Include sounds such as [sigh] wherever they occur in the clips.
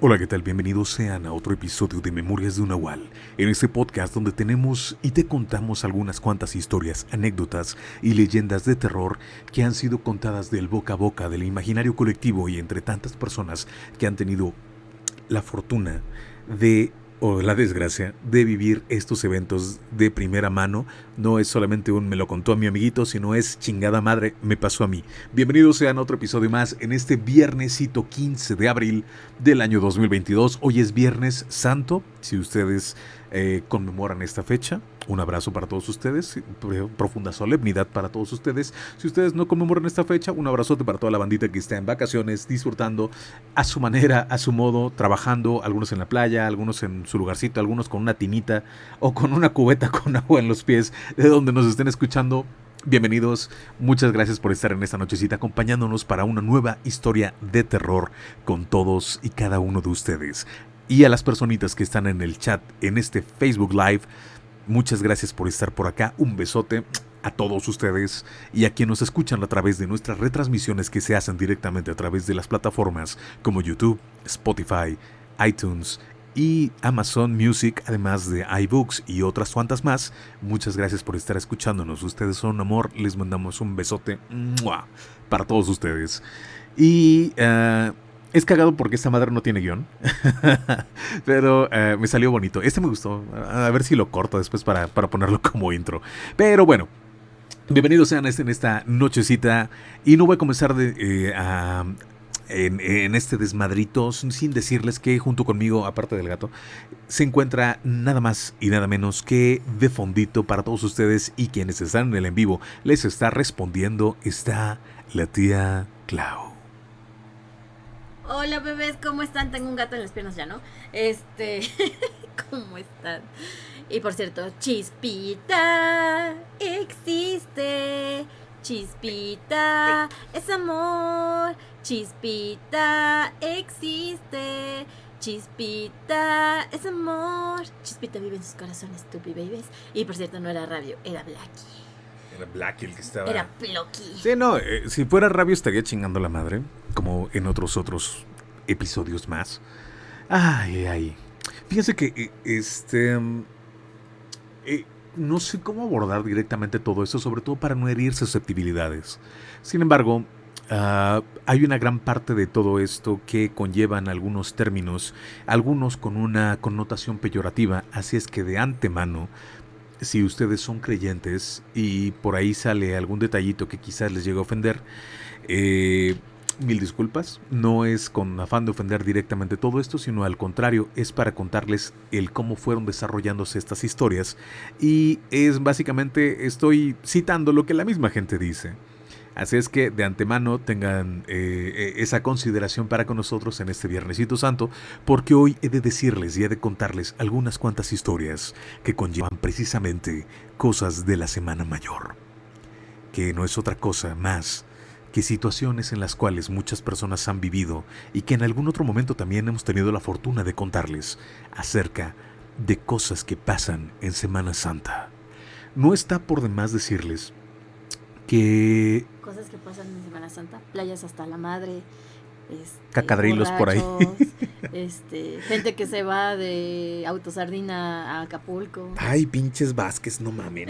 Hola, ¿qué tal? Bienvenidos sean a otro episodio de Memorias de un. En este podcast donde tenemos y te contamos algunas cuantas historias, anécdotas y leyendas de terror que han sido contadas del boca a boca del imaginario colectivo y entre tantas personas que han tenido la fortuna de o la desgracia de vivir estos eventos de primera mano. No es solamente un me lo contó a mi amiguito, sino es chingada madre, me pasó a mí. Bienvenidos sean a otro episodio más en este viernesito 15 de abril del año 2022. Hoy es Viernes Santo, si ustedes eh, conmemoran esta fecha. Un abrazo para todos ustedes, profunda solemnidad para todos ustedes. Si ustedes no conmemoran esta fecha, un abrazote para toda la bandita que está en vacaciones, disfrutando a su manera, a su modo, trabajando, algunos en la playa, algunos en su lugarcito, algunos con una tinita o con una cubeta [laughs] con agua en los pies, de donde nos estén escuchando. Bienvenidos, muchas gracias por estar en esta nochecita acompañándonos para una nueva historia de terror con todos y cada uno de ustedes y a las personitas que están en el chat en este Facebook Live. Muchas gracias por estar por acá. Un besote a todos ustedes y a quienes nos escuchan a través de nuestras retransmisiones que se hacen directamente a través de las plataformas como YouTube, Spotify, iTunes y Amazon Music, además de iBooks y otras cuantas más. Muchas gracias por estar escuchándonos. Ustedes son un amor. Les mandamos un besote para todos ustedes. Y uh, es cagado porque esta madre no tiene guion. [laughs] Pero eh, me salió bonito. Este me gustó. A ver si lo corto después para, ponerlo [laughs] como intro. Pero bueno. Bienvenidos sean este, en esta nochecita. Y no voy a comenzar de, eh, en, en, este desmadrito sin decirles que junto conmigo, aparte del gato, se encuentra nada más y nada menos que de fondito para todos ustedes y quienes están en el en vivo. Les está respondiendo. Está la tía Clau. Hola bebés, ¿cómo están? Tengo un gato en las piernas ya, ¿no? Este, [laughs] ¿cómo están? Y por cierto, Chispita existe. Chispita es amor. Chispita existe. Chispita es amor. Chispita vive en sus corazones, tupi babies. Y por cierto, no era radio, era Blackie. Era Blackie el que estaba. Era Plocky. Sí, no, eh, si fuera radio estaría chingando la madre como en otros otros episodios más. Ay, ay. Fíjense que eh, este eh, no sé cómo abordar directamente todo esto, sobre todo para no herir susceptibilidades. Sin embargo, ah, hay una gran parte de todo esto que conllevan algunos términos, algunos con una connotación peyorativa, así es que de antemano, si ustedes son creyentes y por ahí sale algún detallito que quizás les llegue a ofender, eh, mil disculpas. No es con afán de ofender directamente todo esto, sino al contrario, es para contarles el cómo fueron desarrollándose estas historias. Y es básicamente, estoy citando lo que la misma gente dice. Así es que de antemano tengan eh, eh, esa consideración para con nosotros en este Viernesito Santo, porque hoy he de decirles y he de contarles algunas cuantas historias que conllevan precisamente cosas de la Semana Mayor, que no es otra cosa más que situaciones en las cuales muchas personas han vivido y que en algún otro momento también hemos tenido la fortuna de contarles acerca de cosas que pasan en Semana Santa. No está por demás decirles que... Cosas que pasan en Semana Santa, playas hasta la madre, este, Cacadrilos por ahí. [laughs] Este, gente que se va de autosardina a Acapulco. Ay, pinches Vázquez, no mamen.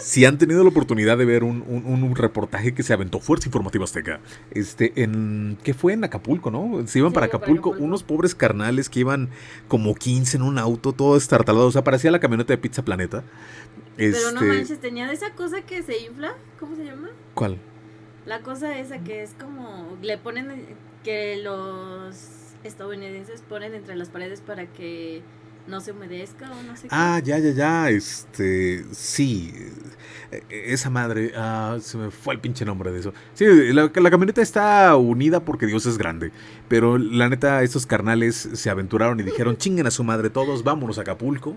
si han tenido la oportunidad de ver un, reportaje que se aventó Fuerza Informativa Azteca, este, en, ¿qué fue? En Acapulco, ¿no? Se iban para, Acapulco, unos pobres carnales que iban como 15 en un auto, todo estartalado, o sea, parecía la camioneta de Pizza Planeta. Pero no este manches, tenía esa cosa que se infla, ¿cómo se llama? ¿Cuál? La cosa esa que es como, le ponen, que los estadounidenses ponen entre las paredes para que no se humedezca o no sé Ah, ya, ya, ya, este, sí, esa madre, ah, se me fue el pinche nombre de eso. Sí, la, la, camioneta está unida porque Dios es grande, pero la neta, estos carnales se aventuraron y dijeron, [laughs] chinguen a su madre todos, vámonos a Acapulco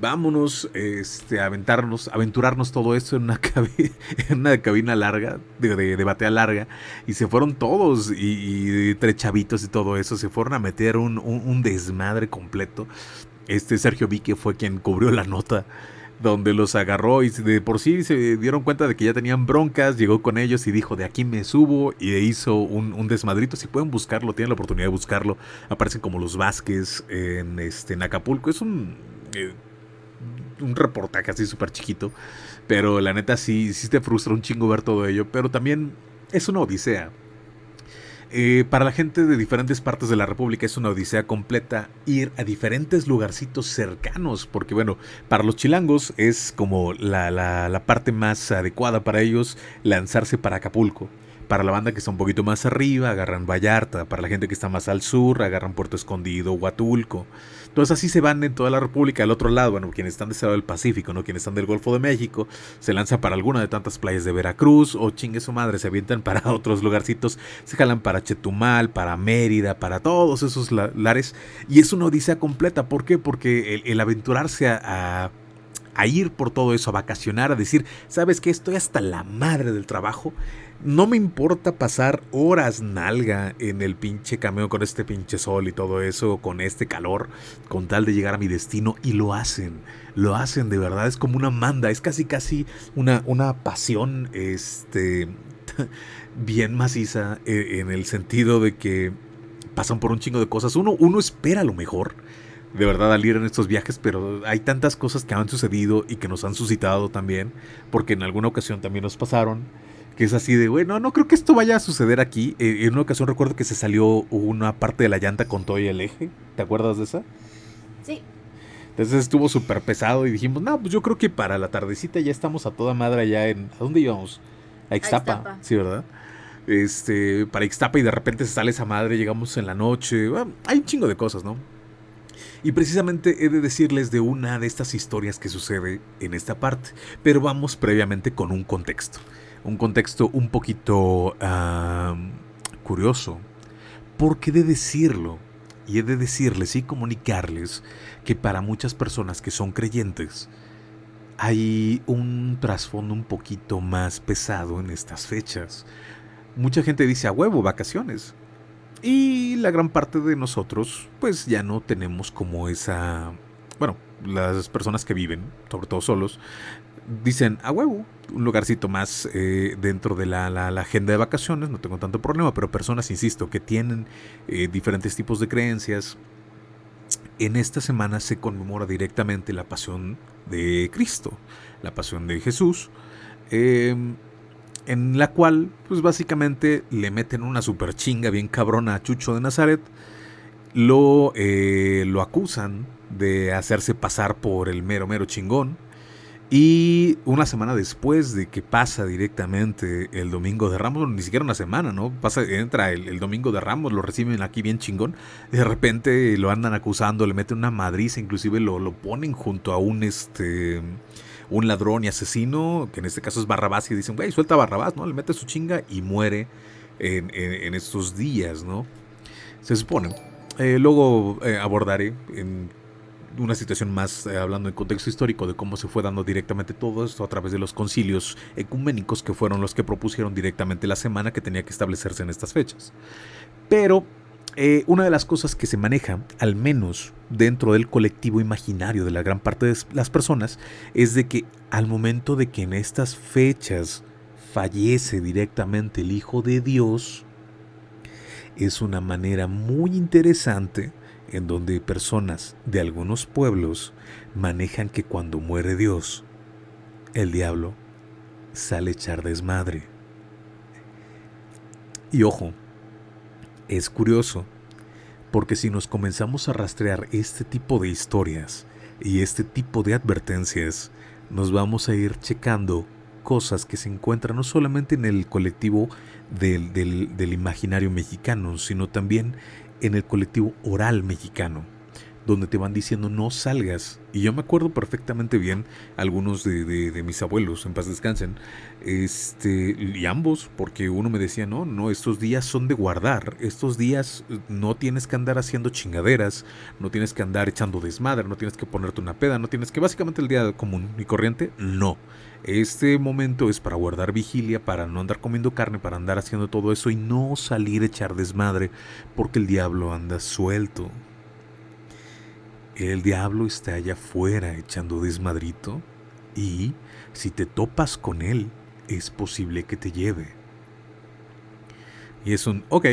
vámonos este, aventarnos, aventurarnos todo esto en una, [laughs] cabina, larga, de, de, batea larga, y se fueron todos, y, y, chavitos y todo eso, se fueron a meter un, un, desmadre completo. Este Sergio Vique fue quien cubrió la nota donde los agarró y de por sí se dieron cuenta de que ya tenían broncas, llegó con ellos y dijo, de aquí me subo y hizo un, desmadrito. Si pueden buscarlo, tienen la oportunidad de buscarlo. Aparecen como los Vázquez en, este, Acapulco. Es un, eh, un reportaje así súper chiquito, pero la neta sí, sí te frustra un chingo ver todo ello, pero también es una odisea. Eh, para la gente de diferentes partes de la República es una odisea completa ir a diferentes lugarcitos cercanos, porque bueno, para los chilangos es como la, la parte más adecuada para ellos lanzarse para Acapulco. Para la banda que está un poquito más arriba, agarran Vallarta. Para la gente que está más al sur, agarran Puerto Escondido, Huatulco. Entonces así se van en toda la República. Al otro lado, bueno, quienes están de ese lado del Pacífico, ¿no? Quienes están del Golfo de México, se lanza para alguna de tantas playas de Veracruz o chingue su madre, se avientan para [laughs] otros lugarcitos. Se jalan para Chetumal, para Mérida, para todos esos lares. Y es una odisea completa. ¿Por qué? Porque el, aventurarse a, a ir por todo eso, a vacacionar, a decir, ¿sabes qué? Estoy hasta la madre del trabajo no me importa pasar horas nalga en el pinche camión con este pinche sol y todo eso, con este calor, con tal de llegar a mi destino. Y lo hacen, lo hacen de verdad. Es como una manda, es casi casi una, una pasión este, [laughs] bien maciza eh, en el sentido de que pasan por un chingo de cosas. Uno, uno espera lo mejor de verdad al ir en estos viajes, pero hay tantas cosas que han sucedido y que nos han suscitado también, porque en alguna ocasión también nos pasaron que es así de, bueno, no creo que esto vaya a suceder aquí. Eh, en una ocasión recuerdo que se salió una parte de la llanta con todo y el eje. ¿Te acuerdas de esa? Sí. Entonces estuvo súper pesado y dijimos, no, pues yo creo que para la tardecita ya estamos a toda madre allá en... ¿A dónde íbamos? A Ixtapa. Sí, ¿verdad? Este, para Ixtapa y de repente se sale esa madre, llegamos en la noche. hay un chingo de cosas, ¿no? Y precisamente he de decirles de una de estas historias que sucede en esta parte, pero vamos previamente con un contexto un contexto un poquito curioso. Porque he de decirlo, y he de decirles y comunicarles que para muchas personas que son creyentes, hay un trasfondo un poquito más pesado en estas fechas. Mucha gente dice a huevo, vacaciones. Y la gran parte de nosotros, pues ya no tenemos como esa... Bueno, las personas que viven, sobre todo solos, dicen, a huevo, un lugarcito más eh, dentro de la, agenda de vacaciones, no tengo tanto problema, pero personas, insisto, que tienen eh, diferentes tipos de creencias, en esta semana se conmemora directamente la pasión de Cristo, la pasión de Jesús, em, en la cual, pues básicamente le meten una super chinga bien cabrona a Chucho de Nazaret, lo, eh, lo acusan de hacerse pasar por el mero mero chingón, y una semana después de que pasa directamente el domingo de Ramos, ni siquiera una semana, ¿no? Pasa, entra el, domingo de Ramos, lo reciben aquí bien chingón. de repente lo andan acusando, le meten una madriza, inclusive lo, lo ponen junto a un este un ladrón y asesino, que en este caso es Barrabás, y dicen, güey, suelta a Barrabás, ¿no? Le mete su chinga y muere en, en, estos días, ¿no? Se supone. Eh, luego eh, abordaré en una situación más eh, hablando en contexto histórico de cómo se fue dando directamente todo esto a través de los concilios ecuménicos que fueron los que propusieron directamente la semana que tenía que establecerse en estas fechas. Pero eh, una de las cosas que se maneja, al menos dentro del colectivo imaginario de la gran parte de las personas, es de que al momento de que en estas fechas fallece directamente el Hijo de Dios, es una manera muy interesante en donde personas de algunos pueblos manejan que cuando muere Dios, el diablo sale a echar desmadre. Y ojo, es curioso, porque si nos comenzamos a rastrear este tipo de historias y este tipo de advertencias, nos vamos a ir checando cosas que se encuentran no solamente en el colectivo del, del imaginario mexicano, sino también en el colectivo oral mexicano, donde te van diciendo no salgas. Y yo me acuerdo perfectamente bien, algunos de, mis abuelos, en paz descansen, este, y ambos, porque uno me decía, no, no, estos días son de guardar, estos días eh, no tienes que andar haciendo chingaderas, no tienes que andar echando desmadre, no tienes que ponerte una peda, no tienes que, básicamente el día común y corriente, no. Este momento es para guardar vigilia, para no andar comiendo carne, para andar haciendo todo eso y no salir a echar desmadre, porque el diablo anda suelto. El diablo está allá afuera echando desmadrito y si te topas con él, es posible que te lleve. Y es un, ok.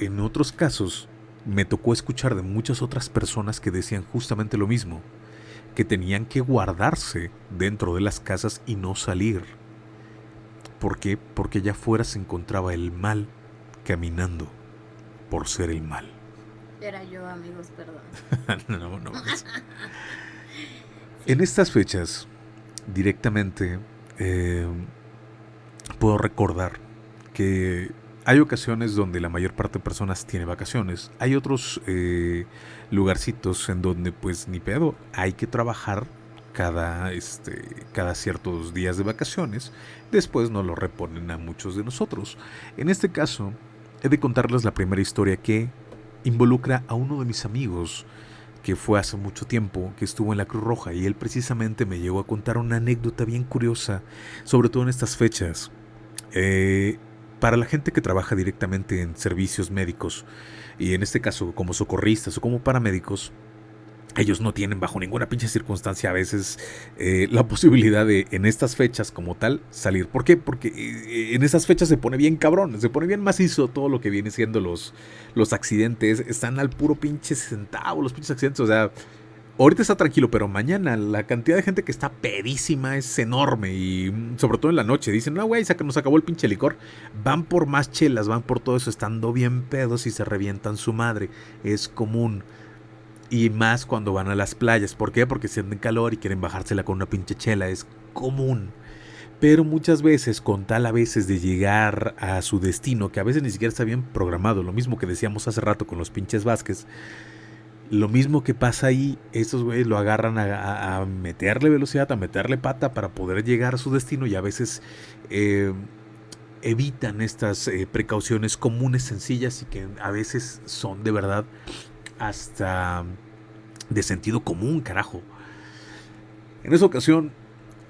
En otros casos, me tocó escuchar de muchas otras personas que decían justamente lo mismo, que tenían que guardarse dentro de las casas y no salir. ¿Por qué? Porque allá afuera se encontraba el mal caminando por ser el mal. Era yo, amigos, perdón. [laughs] no, no. [laughs] En estas fechas, directamente, eh, puedo recordar que hay ocasiones donde la mayor parte de personas tiene vacaciones. Hay otros eh, lugarcitos en donde pues ni pedo, hay que trabajar cada, este, cada ciertos días de vacaciones. Después nos lo reponen a muchos de nosotros. En este caso, he de contarles la primera historia que involucra a uno de mis amigos que fue hace mucho tiempo, que estuvo en la Cruz Roja y él precisamente me llegó a contar una anécdota bien curiosa, sobre todo en estas fechas. Eh, para la gente que trabaja directamente en servicios médicos, y en este caso como socorristas o como paramédicos, ellos no tienen bajo ninguna pinche circunstancia a veces eh, la posibilidad de en estas fechas como tal salir. ¿Por qué? Porque eh, en estas fechas se pone bien cabrón, se pone bien macizo todo lo que viene siendo los, los accidentes. Están al puro pinche centavo los pinches accidentes. O sea, ahorita está tranquilo, pero mañana la cantidad de gente que está pedísima es enorme. Y mm, sobre todo en la noche. Dicen, no, güey, nos acabó el pinche licor. Van por más chelas, van por todo eso, estando bien pedos y se revientan su madre. Es común. Y más cuando van a las playas. ¿Por qué? Porque sienten calor y quieren bajársela con una pinche chela. Es común. Pero muchas veces, con tal a veces de llegar a su destino, que a veces ni siquiera está bien programado, lo mismo que decíamos hace rato con los pinches Vázquez, lo mismo que pasa ahí, estos güeyes lo agarran a, meterle velocidad, a meterle pata para poder llegar a su destino y a veces eh, evitan estas eh, precauciones comunes, sencillas y que a veces son de verdad hasta de sentido común, carajo. En esa ocasión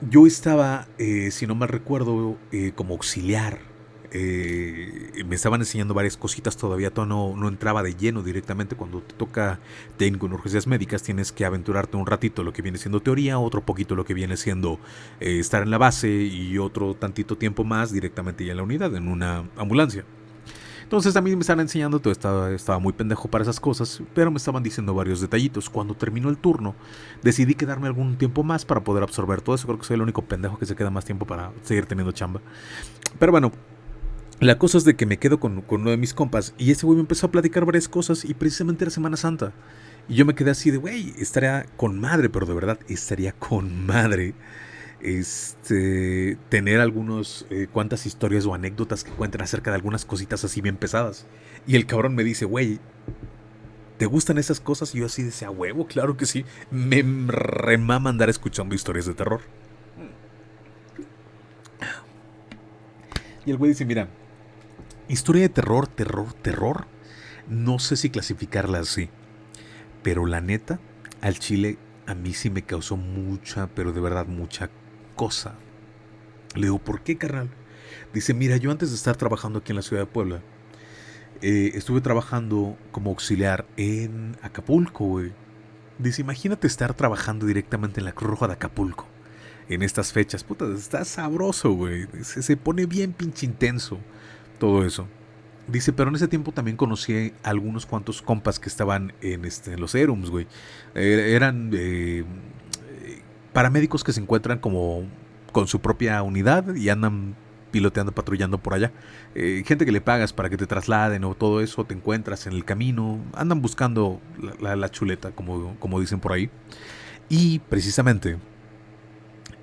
yo estaba, eh, si no mal recuerdo, eh, como auxiliar. Eh, me estaban enseñando varias cositas, todavía todo no, no, entraba de lleno directamente. Cuando te toca técnico en urgencias médicas, tienes que aventurarte un ratito lo que viene siendo teoría, otro poquito lo que viene siendo estar en la base y otro tantito tiempo más directamente ya en la unidad, en una ambulancia. Entonces a mí me estaban enseñando, todo estaba, estaba muy pendejo para esas cosas, pero me estaban diciendo varios detallitos. Cuando terminó el turno, decidí quedarme algún tiempo más para poder absorber todo eso. Creo que soy el único pendejo que se queda más tiempo para seguir teniendo chamba. Pero bueno, la cosa es de que me quedo con, con uno de mis compas y ese güey me empezó a platicar varias cosas y precisamente era Semana Santa. Y yo me quedé así de, güey, estaría con madre, pero de verdad estaría con madre este, tener algunos eh, cuantas historias o anécdotas que cuenten acerca de algunas cositas así bien pesadas. Y el cabrón me dice, güey, ¿te gustan esas cosas? Y yo así decía, huevo, claro que sí. Me remama andar escuchando historias de terror. Y el güey dice, mira, historia de terror, terror, terror. No sé si clasificarla así. Pero la neta, al chile a mí sí me causó mucha, pero de verdad mucha cosa. Le digo, ¿por qué, carnal? Dice, mira, yo antes de estar trabajando aquí en la ciudad de Puebla, eh, estuve trabajando como auxiliar en Acapulco, güey. Dice, imagínate estar trabajando directamente en la Cruz Roja de Acapulco. En estas fechas, puta, está sabroso, güey. Se, se pone bien pinche intenso todo eso. Dice, pero en ese tiempo también conocí a algunos cuantos compas que estaban en, este, en los Erums, güey. Er, eran eh, paramédicos que se encuentran como con su propia unidad y andan piloteando, patrullando por allá. Eh, gente que le pagas para que te trasladen o todo eso, te encuentras en el camino, andan buscando la, chuleta, como, como, dicen por ahí. Y precisamente,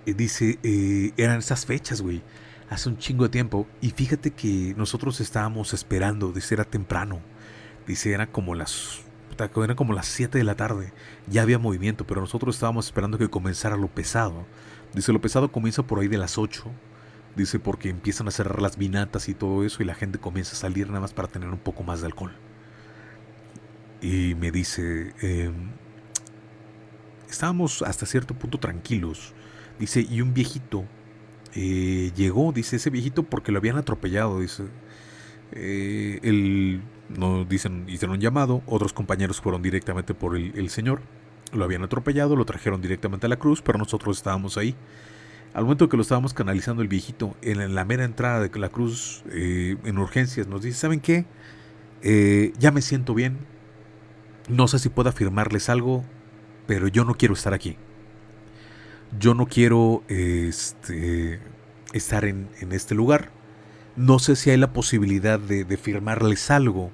eh, dice, eh, eran esas fechas, güey, hace un chingo de tiempo. Y fíjate que nosotros estábamos esperando, dice, era temprano. Dice, era como las eran como las 7 de la tarde. Ya había movimiento, pero nosotros estábamos esperando que comenzara lo pesado. Dice, lo pesado comienza por ahí de las 8. Dice, porque empiezan a cerrar las vinatas y todo eso y la gente comienza a salir nada más para tener un poco más de alcohol. Y me dice, em, estábamos hasta cierto punto tranquilos. Dice, y un viejito eh, llegó, dice, ese viejito porque lo habían atropellado. Dice, eh, el no dicen, hicieron un llamado, otros compañeros fueron directamente por el, señor lo habían atropellado, lo trajeron directamente a la cruz, pero nosotros estábamos ahí. Al momento que lo estábamos canalizando el viejito, en la mera entrada de la cruz, eh, en urgencias, nos dice, ¿saben qué? Eh, ya me siento bien. No sé si puedo afirmarles algo, pero yo no quiero estar aquí. Yo no quiero este, estar en, este lugar. No sé si hay la posibilidad de, de firmarles algo,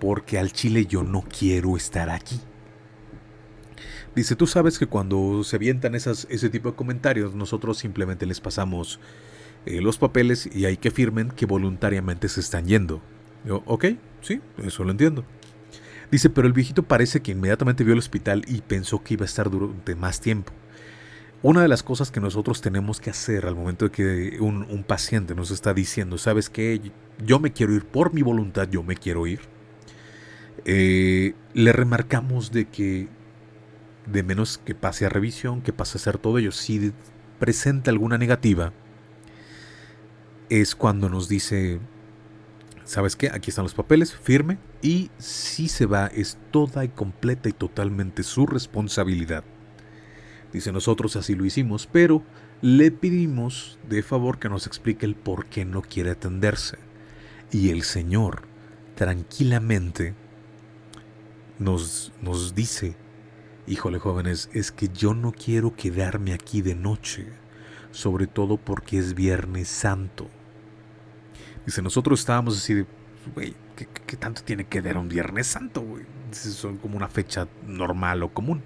porque al chile yo no quiero estar aquí. Dice, tú sabes que cuando se avientan esas, ese tipo de comentarios, nosotros simplemente les pasamos eh, los papeles y hay que firmen que voluntariamente se están yendo. Yo, ok, sí, eso lo entiendo. Dice, pero el viejito parece que inmediatamente vio el hospital y pensó que iba a estar durante más tiempo. Una de las cosas que nosotros tenemos que hacer al momento de que un, paciente nos está diciendo, sabes que yo me quiero ir por mi voluntad, yo me quiero ir, eh, le remarcamos de que de menos que pase a revisión, que pase a hacer todo ello. Si presenta alguna negativa, es cuando nos dice, ¿sabes qué? Aquí están los papeles, firme, y si se va es toda y completa y totalmente su responsabilidad. Dice, nosotros así lo hicimos, pero le pedimos de favor que nos explique el por qué no quiere atenderse. Y el Señor, tranquilamente, nos, nos dice, Híjole jóvenes, es que yo no quiero quedarme aquí de noche, sobre todo porque es Viernes Santo. Dice, nosotros estábamos así de, güey, ¿qué, tanto tiene que ver un Viernes Santo? Son como una fecha normal o común.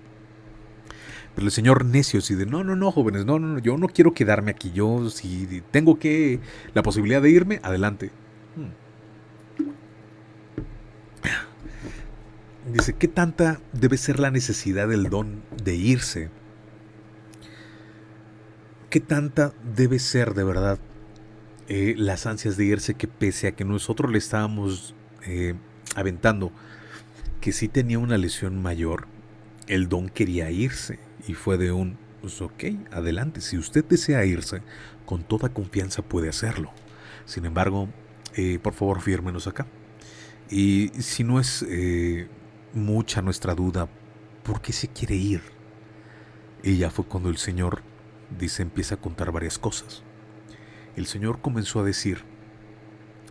El señor necio así de, no, no, no, jóvenes, no, no, no, yo no quiero quedarme aquí, yo si tengo que, la posibilidad de irme, adelante. Hmm. Dice, ¿qué tanta debe ser la necesidad del don de irse? ¿Qué tanta debe ser de verdad eh, las ansias de irse que pese a que nosotros le estábamos eh, aventando que sí tenía una lesión mayor, el don quería irse y fue de un, pues ok, adelante, si usted desea irse, con toda confianza puede hacerlo. Sin embargo, eh, por favor, fírmenos acá. Y si no es mucha nuestra duda, ¿por qué se quiere ir? Y ya fue cuando el Señor, dice, empieza a contar varias cosas. El Señor comenzó a decir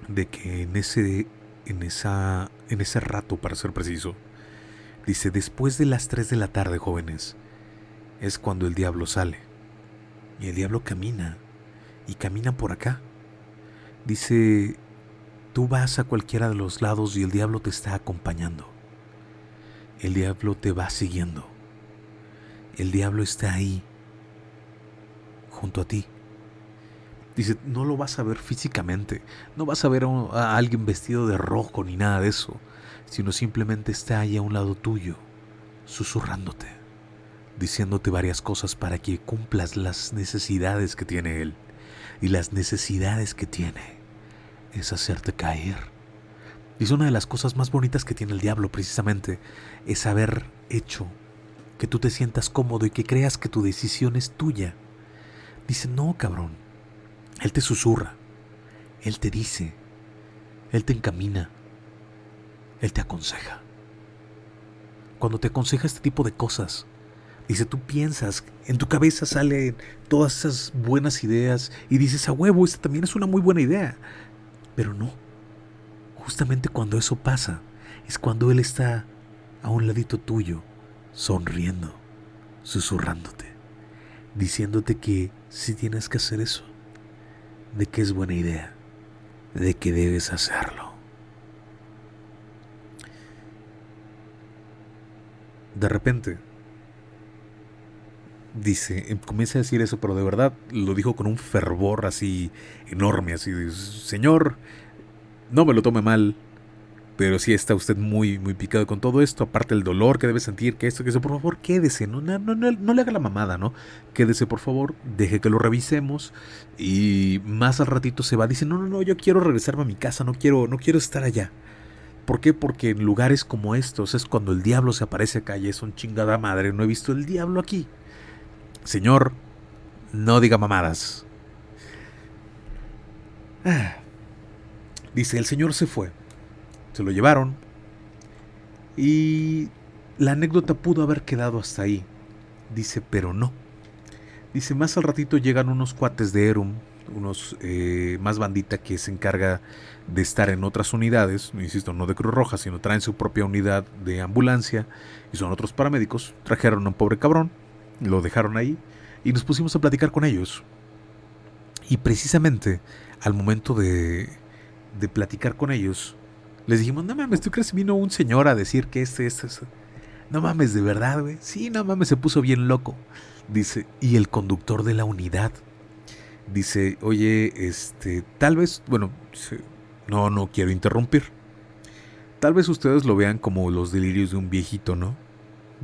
de que en ese, en esa, en ese rato, para ser preciso, dice, después de las 3 de la tarde, jóvenes, es cuando el diablo sale. Y el diablo camina, y camina por acá. Dice, tú vas a cualquiera de los lados y el diablo te está acompañando el diablo te va siguiendo. El diablo está ahí, junto a ti. Dice, no lo vas a ver físicamente, no vas a ver a, alguien vestido de rojo ni nada de eso, sino simplemente está ahí a un lado tuyo, susurrándote, diciéndote varias cosas para que cumplas las necesidades que tiene él. Y las necesidades que tiene es hacerte caer Dice una de las cosas más bonitas que tiene el diablo precisamente es haber hecho que tú te sientas cómodo y que creas que tu decisión es tuya. Dice, no, cabrón. Él te susurra. Él te dice. Él te encamina. Él te aconseja. Cuando te aconseja este tipo de cosas, dice, tú piensas, en tu cabeza salen todas esas buenas ideas y dices, a huevo, esta también es una muy buena idea. Pero no justamente cuando eso pasa, es cuando Él está a un ladito tuyo, sonriendo, susurrándote, diciéndote que si tienes que hacer eso, de que es buena idea, de que debes hacerlo. De repente, dice, comienza a decir eso, pero de verdad lo dijo con un fervor así enorme, así de, Señor, no me lo tome mal, pero si está usted muy, muy picado con todo esto, aparte el dolor que debe sentir, que esto, que eso, por favor, quédese, no, no, no, no le haga la mamada, ¿no? Quédese, por favor, deje que lo revisemos y más al ratito se va, dice, no, no, no, yo quiero regresarme a mi casa, no quiero, no quiero estar allá. ¿Por qué? Porque en lugares como estos es cuando el diablo se aparece acá y es un chingada madre, no he visto el diablo aquí. Señor, no diga mamadas. Ah. Dice, el Señor se fue. Se lo llevaron. Y la anécdota pudo haber quedado hasta ahí. Dice, pero no. Dice, más al ratito llegan unos cuates de Erum, unos eh, más bandita que se encarga de estar en otras unidades, insisto, no de Cruz Roja, sino traen su propia unidad de ambulancia y son otros paramédicos. Trajeron a un pobre cabrón, lo dejaron ahí y nos pusimos a platicar con ellos. Y precisamente al momento de, de platicar con ellos, les dijimos, no mames, ¿tú crees que vino un señor a decir que este, este, este? No mames, de verdad, güey. Sí, no mames, se puso bien loco. Dice, y el conductor de la unidad dice, oye, este, tal vez, bueno, no, no quiero interrumpir. Tal vez ustedes lo vean como los delirios de un viejito, ¿no?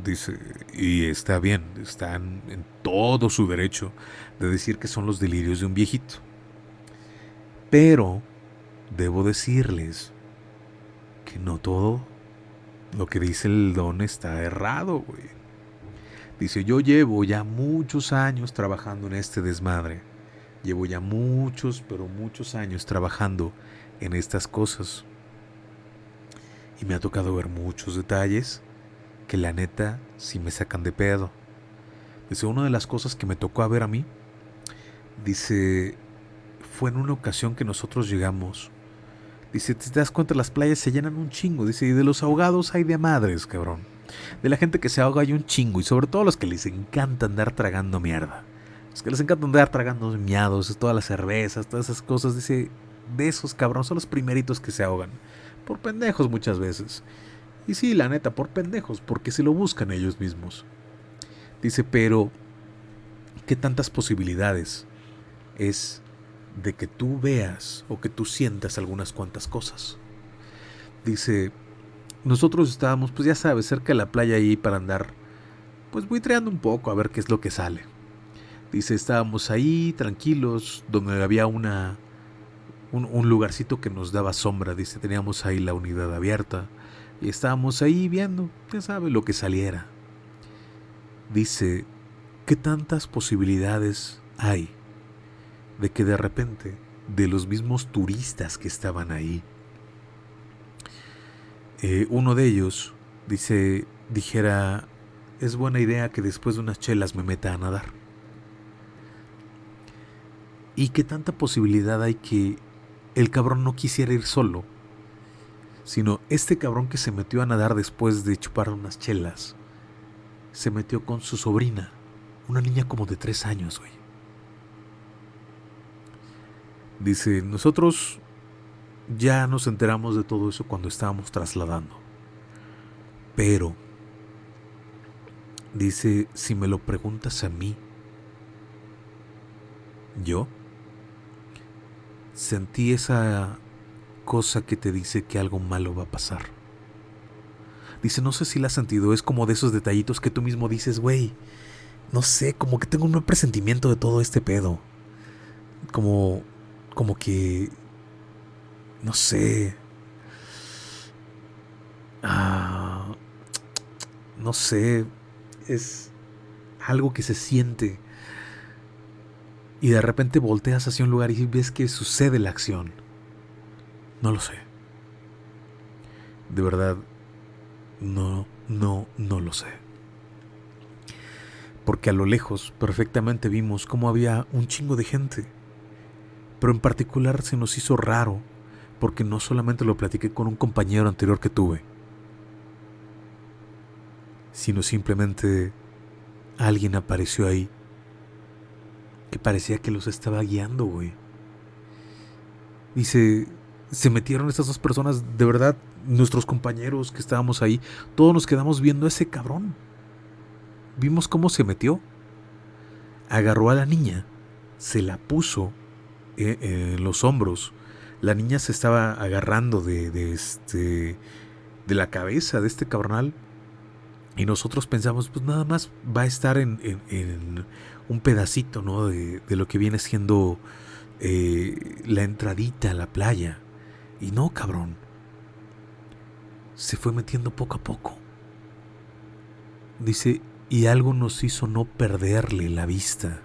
Dice, y está bien, están en todo su derecho de decir que son los delirios de un viejito. Pero debo decirles que no todo lo que dice el don está errado, güey. Dice, yo llevo ya muchos años trabajando en este desmadre. Llevo ya muchos, pero muchos años trabajando en estas cosas. Y me ha tocado ver muchos detalles que la neta sí me sacan de pedo. Dice, una de las cosas que me tocó a ver a mí, dice, fue en una ocasión que nosotros llegamos Dice, te das cuenta, las playas se llenan un chingo. Dice, y de los ahogados hay de madres, cabrón. De la gente que se ahoga hay un chingo. Y sobre todo los que les encanta andar tragando mierda. Los que les encanta andar tragando miados, todas las cervezas, todas esas cosas. Dice, de esos cabrón son los primeritos que se ahogan. Por pendejos muchas veces. Y sí, la neta, por pendejos, porque se lo buscan ellos mismos. Dice, pero, ¿qué tantas posibilidades es de que tú veas o que tú sientas algunas cuantas cosas. Dice, nosotros estábamos, pues ya sabes, cerca de la playa ahí para andar, pues buitreando un poco a ver qué es lo que sale. Dice, estábamos ahí tranquilos, donde había una, un, un lugarcito que nos daba sombra. Dice, teníamos ahí la unidad abierta y estábamos ahí viendo, ya sabes, lo que saliera. Dice, ¿qué tantas posibilidades hay de que de repente de los mismos turistas que estaban ahí, eh, uno de ellos dice, dijera, es buena idea que después de unas chelas me meta a nadar. Y qué tanta posibilidad hay que el cabrón no quisiera ir solo, sino este cabrón que se metió a nadar después de chupar unas chelas, se metió con su sobrina, una niña como de tres años, güey. Dice, nosotros ya nos enteramos de todo eso cuando estábamos trasladando. Pero, dice, si me lo preguntas a mí, yo sentí esa cosa que te dice que algo malo va a pasar. Dice, no sé si la has sentido, es como de esos detallitos que tú mismo dices, güey, no sé, como que tengo un presentimiento de todo este pedo. Como como que, no sé, ah, no sé, es algo que se siente. Y de repente volteas hacia un lugar y ves que sucede la acción. No lo sé. De verdad, no, no, no lo sé. Porque a lo lejos perfectamente vimos cómo había un chingo de gente pero en particular se nos hizo raro porque no solamente lo platiqué con un compañero anterior que tuve, sino simplemente alguien apareció ahí que parecía que los estaba guiando, güey. Y se, metieron estas dos personas, de verdad, nuestros compañeros que estábamos ahí, todos nos quedamos viendo a ese cabrón. Vimos cómo se metió. Agarró a la niña, se la puso en los hombros. La niña se estaba agarrando de, este de la cabeza de este cabronal. Y nosotros pensamos, pues nada más va a estar en, un pedacito, ¿no? De, lo que viene siendo eh, la entradita a la playa. Y no, cabrón. Se fue metiendo poco a poco. Dice, y algo nos hizo no perderle la vista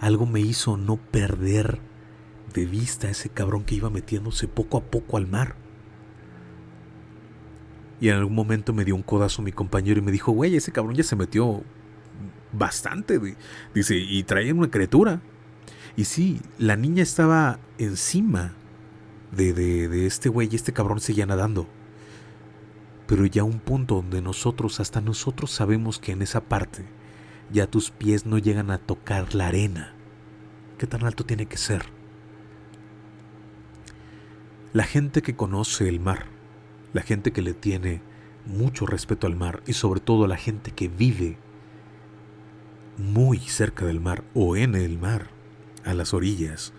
algo me hizo no perder de vista a ese cabrón que iba metiéndose poco a poco al mar. Y en algún momento me dio un codazo mi compañero y me dijo, güey, ese cabrón ya se metió bastante. Dice, y traía una criatura. Y sí, la niña estaba encima de, de, de este güey y este cabrón seguía nadando. Pero ya un punto donde nosotros, hasta nosotros sabemos que en esa parte, ya tus pies no llegan a tocar la arena. ¿Qué tan alto tiene que ser? La gente que conoce el mar, la gente que le tiene mucho respeto al mar y sobre todo la gente que vive muy cerca del mar o en el mar, a las orillas,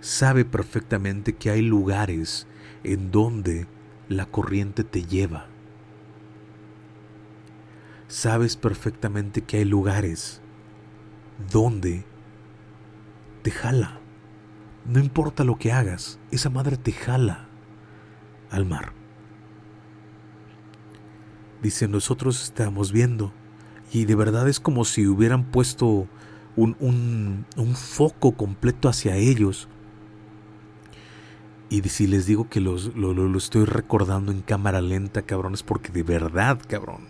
sabe perfectamente que hay lugares en donde la corriente te lleva. Sabes perfectamente que hay lugares donde te jala. No importa lo que hagas, esa madre te jala al mar. Dice, nosotros estamos viendo y de verdad es como si hubieran puesto un, un, foco completo hacia ellos. Y si les digo que los, lo, lo, estoy recordando en cámara lenta, cabrón, es porque de verdad, cabrón.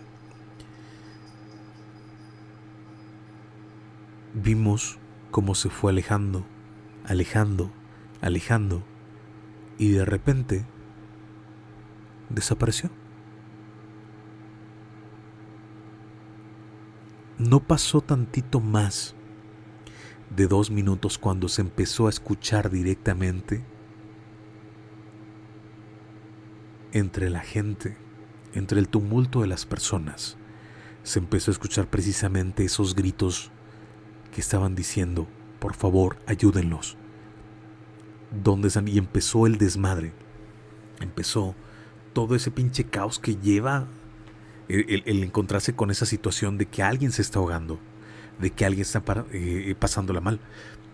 Vimos cómo se fue alejando, alejando, alejando. Y de repente desapareció. No pasó tantito más de dos minutos cuando se empezó a escuchar directamente entre la gente, entre el tumulto de las personas. Se empezó a escuchar precisamente esos gritos que estaban diciendo, por favor, ayúdenlos. ¿Dónde? Y empezó el desmadre. Empezó todo ese pinche caos que lleva el, encontrarse con esa situación de que alguien se está ahogando, de que alguien está eh, pasándola mal.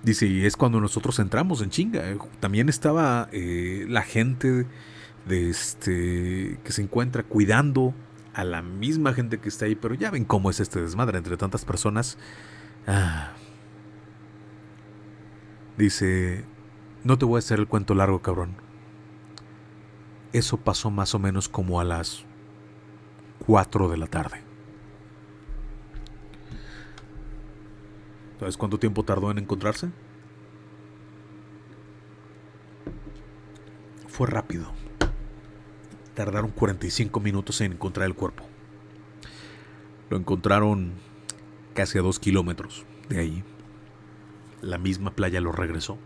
Dice, y es cuando nosotros entramos en chinga. Eh, también estaba eh, la gente de este que se encuentra cuidando a la misma gente que está ahí, pero ya ven cómo es este desmadre entre tantas personas. Ah. Dice, no te voy a hacer el cuento largo, cabrón. Eso pasó más o menos como a las 4 de la tarde. ¿Sabes cuánto tiempo tardó en encontrarse? Fue rápido. Tardaron 45 minutos en encontrar el cuerpo. Lo encontraron casi a dos kilómetros de ahí. La misma playa lo regresó.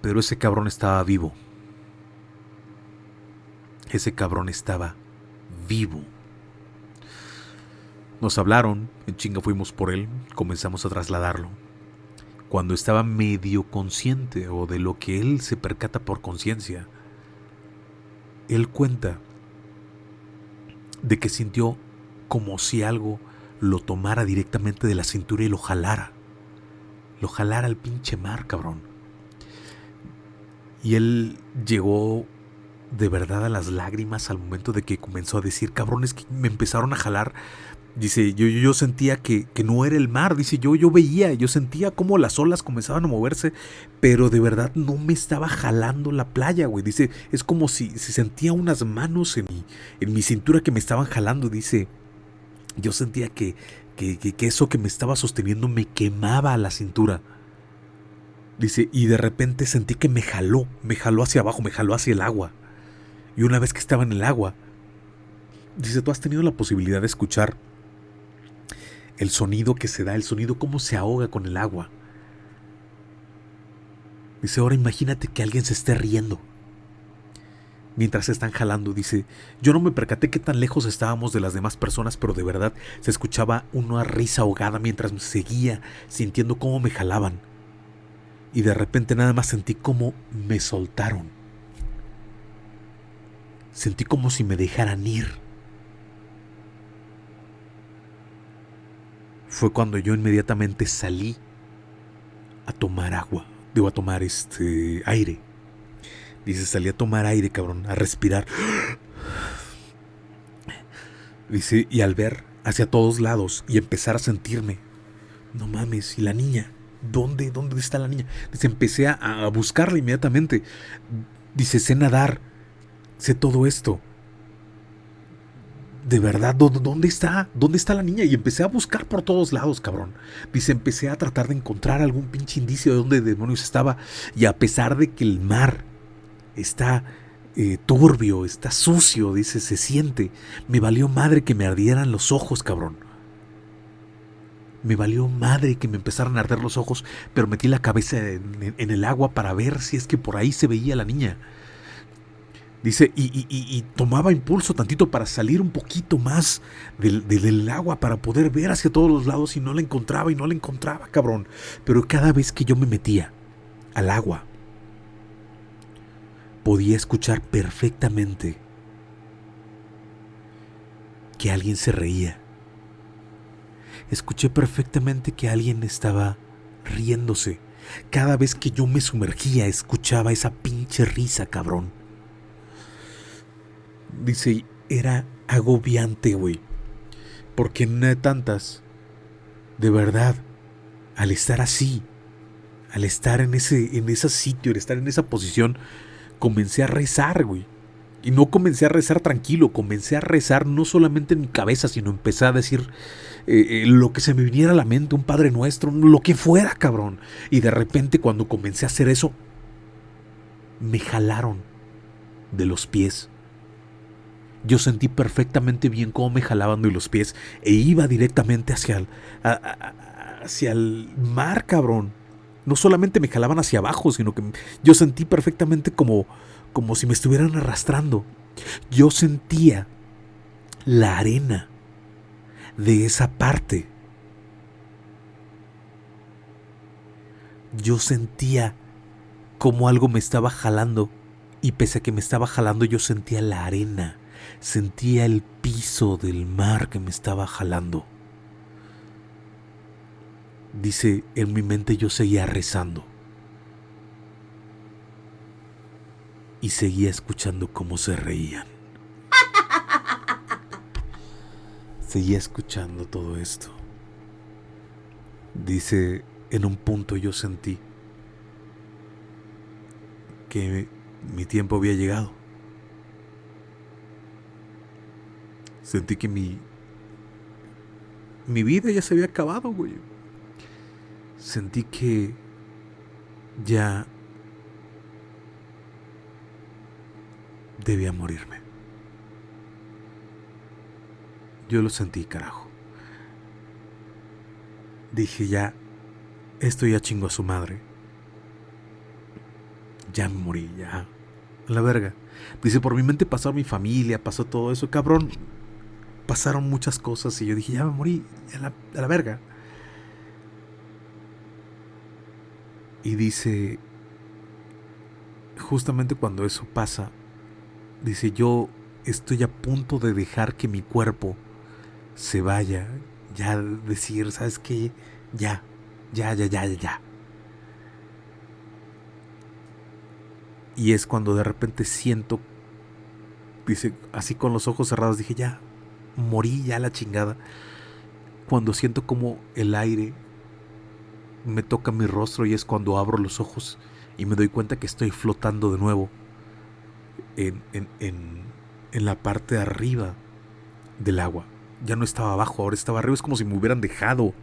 Pero ese cabrón estaba vivo. Ese cabrón estaba vivo. Nos hablaron, en chinga fuimos por él, comenzamos a trasladarlo. Cuando estaba medio consciente o de lo que él se percata por conciencia, él cuenta de que sintió como si algo lo tomara directamente de la cintura y lo jalara. Lo jalara al pinche mar, cabrón. Y él llegó de verdad a las lágrimas al momento de que comenzó a decir, cabrones, que me empezaron a jalar. Dice, yo, yo, sentía que, no era el mar, dice, yo, yo veía, yo sentía como las olas comenzaban a moverse, pero de verdad no me estaba jalando la playa, güey. Dice, es como si, se sentía unas manos en mi, en mi cintura que me estaban jalando, dice, yo sentía que, que, que eso que me estaba sosteniendo me quemaba la cintura. Dice, y de repente sentí que me jaló, me jaló hacia abajo, me jaló hacia el agua. Y una vez que estaba en el agua, dice, tú has tenido la posibilidad de escuchar el sonido que se da, el sonido cómo se ahoga con el agua. Dice, ahora imagínate que alguien se esté riendo. Mientras están jalando, dice, yo no me percaté qué tan lejos estábamos de las demás personas, pero de verdad se escuchaba una risa ahogada mientras me seguía, sintiendo cómo me jalaban. Y de repente nada más sentí cómo me soltaron. Sentí como si me dejaran ir. Fue cuando yo inmediatamente salí a tomar agua, digo a tomar este aire. Dice, salí a tomar aire, cabrón, a respirar. Dice, y al ver hacia todos lados y empezar a sentirme, no mames, ¿y la niña? ¿Dónde? ¿Dónde está la niña? Dice, empecé a, a buscarla inmediatamente. Dice, sé nadar sé todo esto. De verdad, ¿dónde está? ¿Dónde está la niña? Y empecé a buscar por todos lados, cabrón. Dice, empecé a tratar de encontrar algún pinche indicio de dónde demonios estaba. Y a pesar de que el mar está eh, turbio, está sucio, dice, se siente. Me valió madre que me ardieran los ojos, cabrón. Me valió madre que me empezaran a arder los ojos, pero metí la cabeza en, en el agua para ver si es que por ahí se veía la niña. Dice, y, tomaba impulso tantito para salir un poquito más del, del, agua, para poder ver hacia todos los lados y no la encontraba y no la encontraba, cabrón. Pero cada vez que yo me metía al agua, podía escuchar perfectamente que alguien se reía. Escuché perfectamente que alguien estaba riéndose. Cada vez que yo me sumergía, escuchaba esa pinche risa, cabrón. Dice, era agobiante, güey. Porque en una de tantas, de verdad, al estar así, al estar en ese, en ese sitio, al estar en esa posición, comencé a rezar, güey. Y no comencé a rezar tranquilo, comencé a rezar no solamente en mi cabeza, sino empecé a decir eh, eh, lo que se me viniera a la mente, un Padre Nuestro, lo que fuera, cabrón. Y de repente cuando comencé a hacer eso, me jalaron de los pies yo sentí perfectamente bien cómo me jalaban de los pies e iba directamente hacia el, hacia el mar, cabrón. No solamente me jalaban hacia abajo, sino que yo sentí perfectamente como, como si me estuvieran arrastrando. Yo sentía la arena de esa parte. Yo sentía como algo me estaba jalando y pese a que me estaba jalando yo sentía la arena Sentía el piso del mar que me estaba jalando. Dice, en mi mente yo seguía rezando. Y seguía escuchando cómo se reían. [laughs] Seguía escuchando todo esto. Dice, en un punto yo sentí que mi tiempo había llegado. Sentí que mi. Mi vida ya se había acabado, güey. Sentí que. Ya. Debía morirme. Yo lo sentí, carajo. Dije ya. Esto ya chingo a su madre. Ya me morí, ya. La verga. Dice, por mi mente pasó mi familia, pasó todo eso, cabrón pasaron muchas cosas y yo dije, ya me morí, a la, a la verga. Y dice, justamente cuando eso pasa, dice, yo estoy a punto de dejar que mi cuerpo se vaya, ya decir, ¿sabes qué? Ya, ya, ya, ya, ya. Y es cuando de repente siento, dice, así con los ojos cerrados, dije, ya, morí ya la chingada. Cuando siento como el aire me toca mi rostro y es cuando abro los ojos y me doy cuenta que estoy flotando de nuevo en, en, en, la parte de arriba del agua. Ya no estaba abajo, ahora estaba arriba. Es como si me hubieran dejado.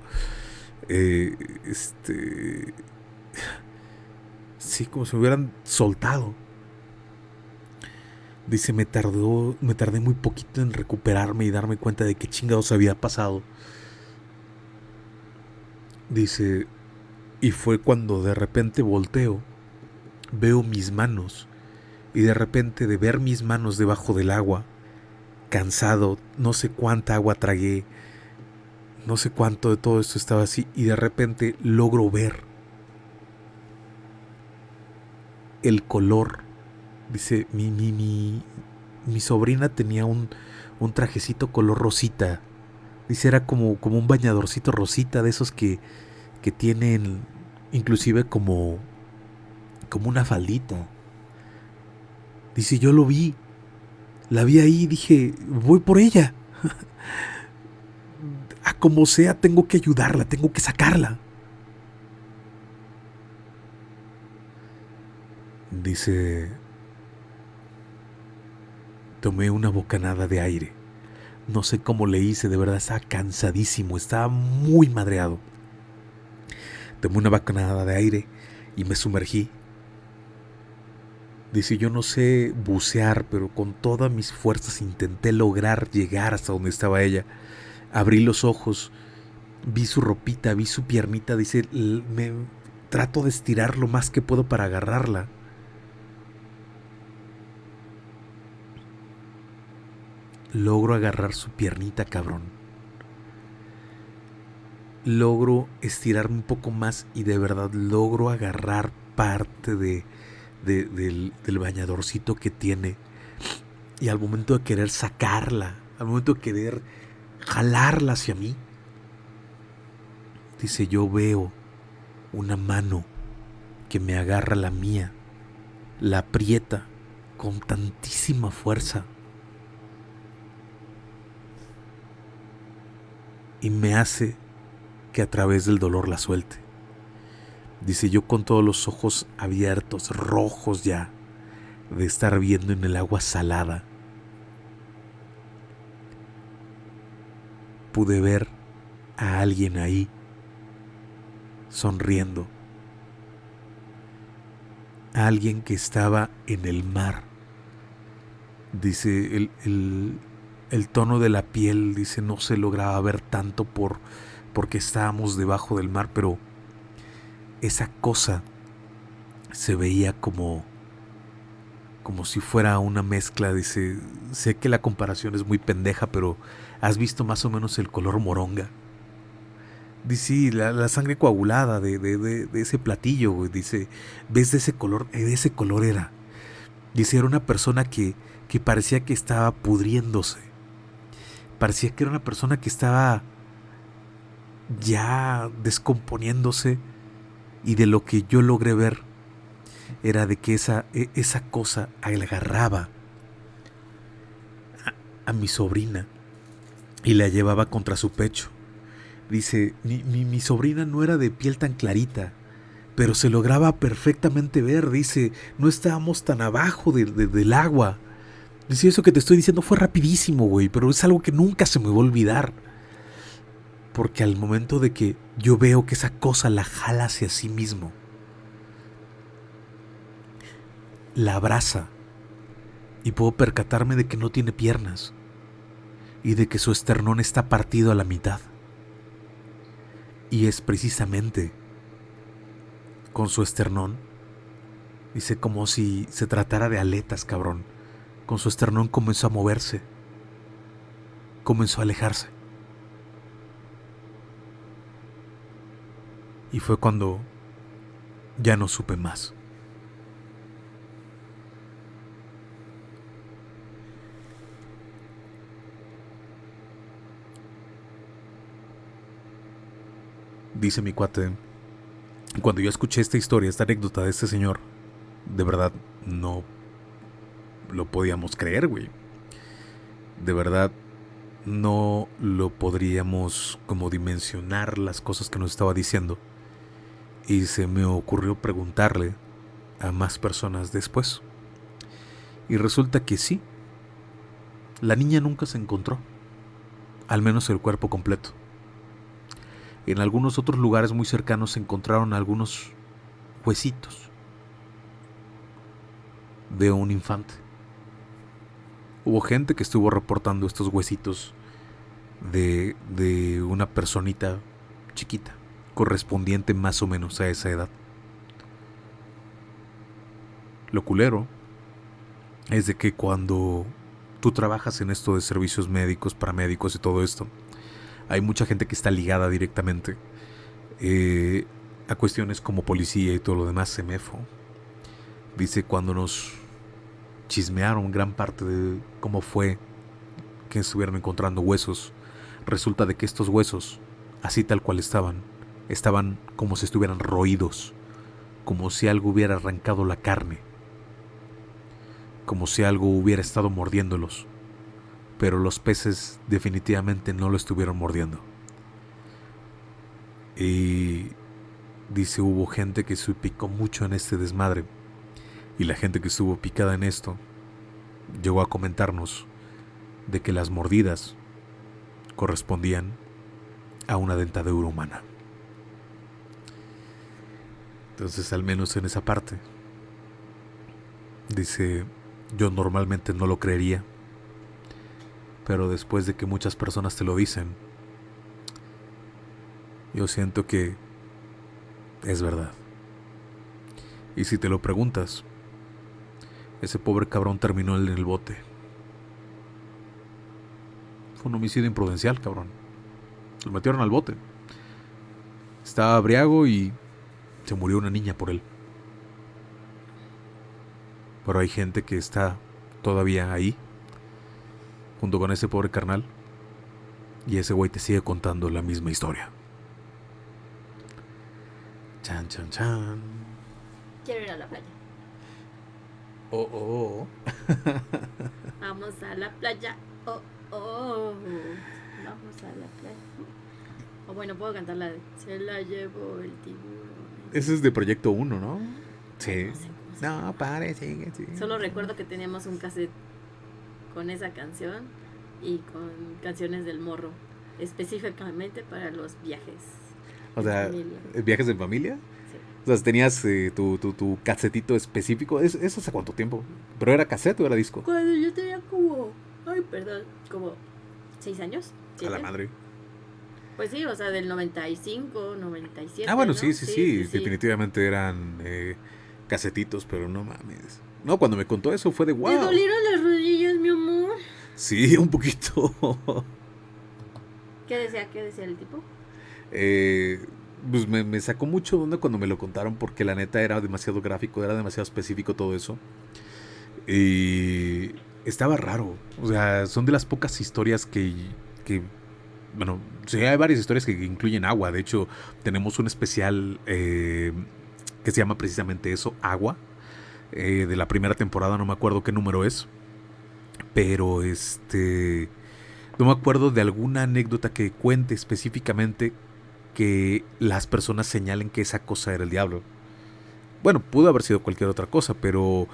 Eh, este. [sighs] Sí, como si me hubieran soltado. Dice, me tardó, me tardé muy poquito en recuperarme y darme cuenta de qué chingados había pasado. Dice, y fue cuando de repente volteo, veo mis manos, y de repente de ver mis manos debajo del agua, cansado, no sé cuánta agua tragué, no sé cuánto de todo esto estaba así, y de repente logro ver el color Dice, mi, mi, mi, mi sobrina tenía un, un trajecito color rosita. Dice, era como, como un bañadorcito rosita de esos que, que tienen inclusive como, como una faldita. Dice, yo lo vi. La vi ahí y dije, voy por ella. [laughs] A como sea, tengo que ayudarla, tengo que sacarla. Dice, Tomé una bocanada de aire. No sé cómo le hice, de verdad estaba cansadísimo, estaba muy madreado. Tomé una bacanada de aire y me sumergí. Dice, yo no sé bucear, pero con todas mis fuerzas intenté lograr llegar hasta donde estaba ella. Abrí los ojos, vi su ropita, vi su piernita, dice, me trato de estirar lo más que puedo para agarrarla. Logro agarrar su piernita, cabrón logro estirarme un poco más y de verdad logro agarrar parte de, del, del, bañadorcito que tiene. Y al momento de querer sacarla, al momento de querer jalarla hacia mí, dice, yo veo una mano que me agarra la mía, la aprieta con tantísima fuerza. Y me hace que a través del dolor la suelte. Dice yo con todos los ojos abiertos, rojos ya, de estar viendo en el agua salada. Pude ver a alguien ahí, sonriendo. A alguien que estaba en el mar. Dice, el, el, el tono de la piel, dice, no se lograba ver tanto por porque estábamos debajo del mar, pero esa cosa se veía como como si fuera una mezcla, dice, sé que la comparación es muy pendeja, pero ¿has visto más o menos el color moronga? Dice, la, sangre coagulada de, de, ese platillo, dice, ¿ves de ese color? De ese color era. Dice, era una persona que, que parecía que estaba pudriéndose. Parecía que era una persona que estaba ya descomponiéndose y de lo que yo logré ver era de que esa, e, esa cosa agarraba a, mi sobrina y la llevaba contra su pecho. Dice, mi, mi, sobrina no era de piel tan clarita, pero se lograba perfectamente ver. Dice, no estábamos tan abajo del agua. Dice, eso que te estoy diciendo fue rapidísimo, güey, pero es algo que nunca se me va a olvidar. Porque al momento de que yo veo que esa cosa la jala hacia sí mismo, la abraza y puedo percatarme de que no tiene piernas y de que su esternón está partido a la mitad. Y es precisamente con su esternón, dice como si se tratara de aletas, cabrón. Con su esternón comenzó a moverse, comenzó a alejarse. Y fue cuando ya no supe más. Dice mi cuate, cuando yo escuché esta historia, esta anécdota de este señor, de verdad no lo podíamos creer, güey. De verdad no lo podríamos como dimensionar las cosas que nos estaba diciendo y se me ocurrió preguntarle a más personas después. Y resulta que sí, la niña nunca se encontró, al menos el cuerpo completo. En algunos otros lugares muy cercanos se encontraron algunos huesitos de un infante. Hubo gente que estuvo reportando estos huesitos de, de una personita chiquita correspondiente más o menos a esa edad. Lo culero es de que cuando tú trabajas en esto de servicios médicos, paramédicos y todo esto, hay mucha gente que está ligada directamente eh, a cuestiones como policía y todo lo demás, semefo. Dice cuando nos chismearon gran parte de cómo fue que estuvieron encontrando huesos, resulta de que estos huesos, así tal cual estaban, estaban como si estuvieran roídos, como si algo hubiera arrancado la carne, como si algo hubiera estado mordiéndolos, pero los peces definitivamente no lo estuvieron mordiendo. Y dice hubo gente que se picó mucho en este desmadre, y la gente que estuvo picada en esto llegó a comentarnos de que las mordidas correspondían a una dentadura humana. Entonces, al menos en esa parte, dice, yo normalmente no lo creería, pero después de que muchas personas te lo dicen, yo siento que es verdad. Y si te lo preguntas, ese pobre cabrón terminó en el bote. Fue un homicidio imprudencial, cabrón. Lo metieron al bote. Estaba abriago y se murió una niña por él. Pero hay gente que está todavía ahí, junto con ese pobre carnal, y ese güey te sigue contando la misma historia. Chan, chan, chan. Quiero ir a la playa. Oh, oh, oh. [laughs] Vamos a la playa. Oh, oh. Vamos a la playa. O bueno, puedo cantar la de Se la llevó el tiburón. Ese es de Proyecto 1, ¿no? Sí. No sé No, pare, sigue, sigue. Solo recuerdo que teníamos un cassette con esa canción y con canciones del morro. Específicamente para los viajes. O de sea, familia. ¿viajes en familia? O sea, tenías eh, tu, tu, tu casetito específico. ¿Es- ¿Eso hace cuánto tiempo? ¿Pero era cassette o era disco? Cuando yo tenía como. Ay, perdón. Como. ¿Seis años? A la madre. Pues sí, o sea, del 95, 97. Ah, bueno, ¿no? sí, sí, sí, Definitivamente eran eh, casetitos, pero no mames. No, cuando me contó eso fue de ¿Te wow. dolieron las rodillas, mi amor? Sí, [laughs] un poquito. ¿Qué decía? ¿Qué decía el tipo? Eh, pues me, me sacó mucho de onda cuando me lo contaron porque la neta era demasiado gráfico, era demasiado específico todo eso. Y estaba raro. O sea, son de las pocas historias que, que bueno, sí hay varias historias que incluyen agua. De hecho, tenemos un especial eh, que se llama precisamente eso, agua. eh, de la primera temporada, no me acuerdo qué número es. Pero este... No me acuerdo de alguna anécdota que cuente específicamente que las personas señalen que esa cosa era el diablo. Bueno, pudo haber sido cualquier otra cosa, pero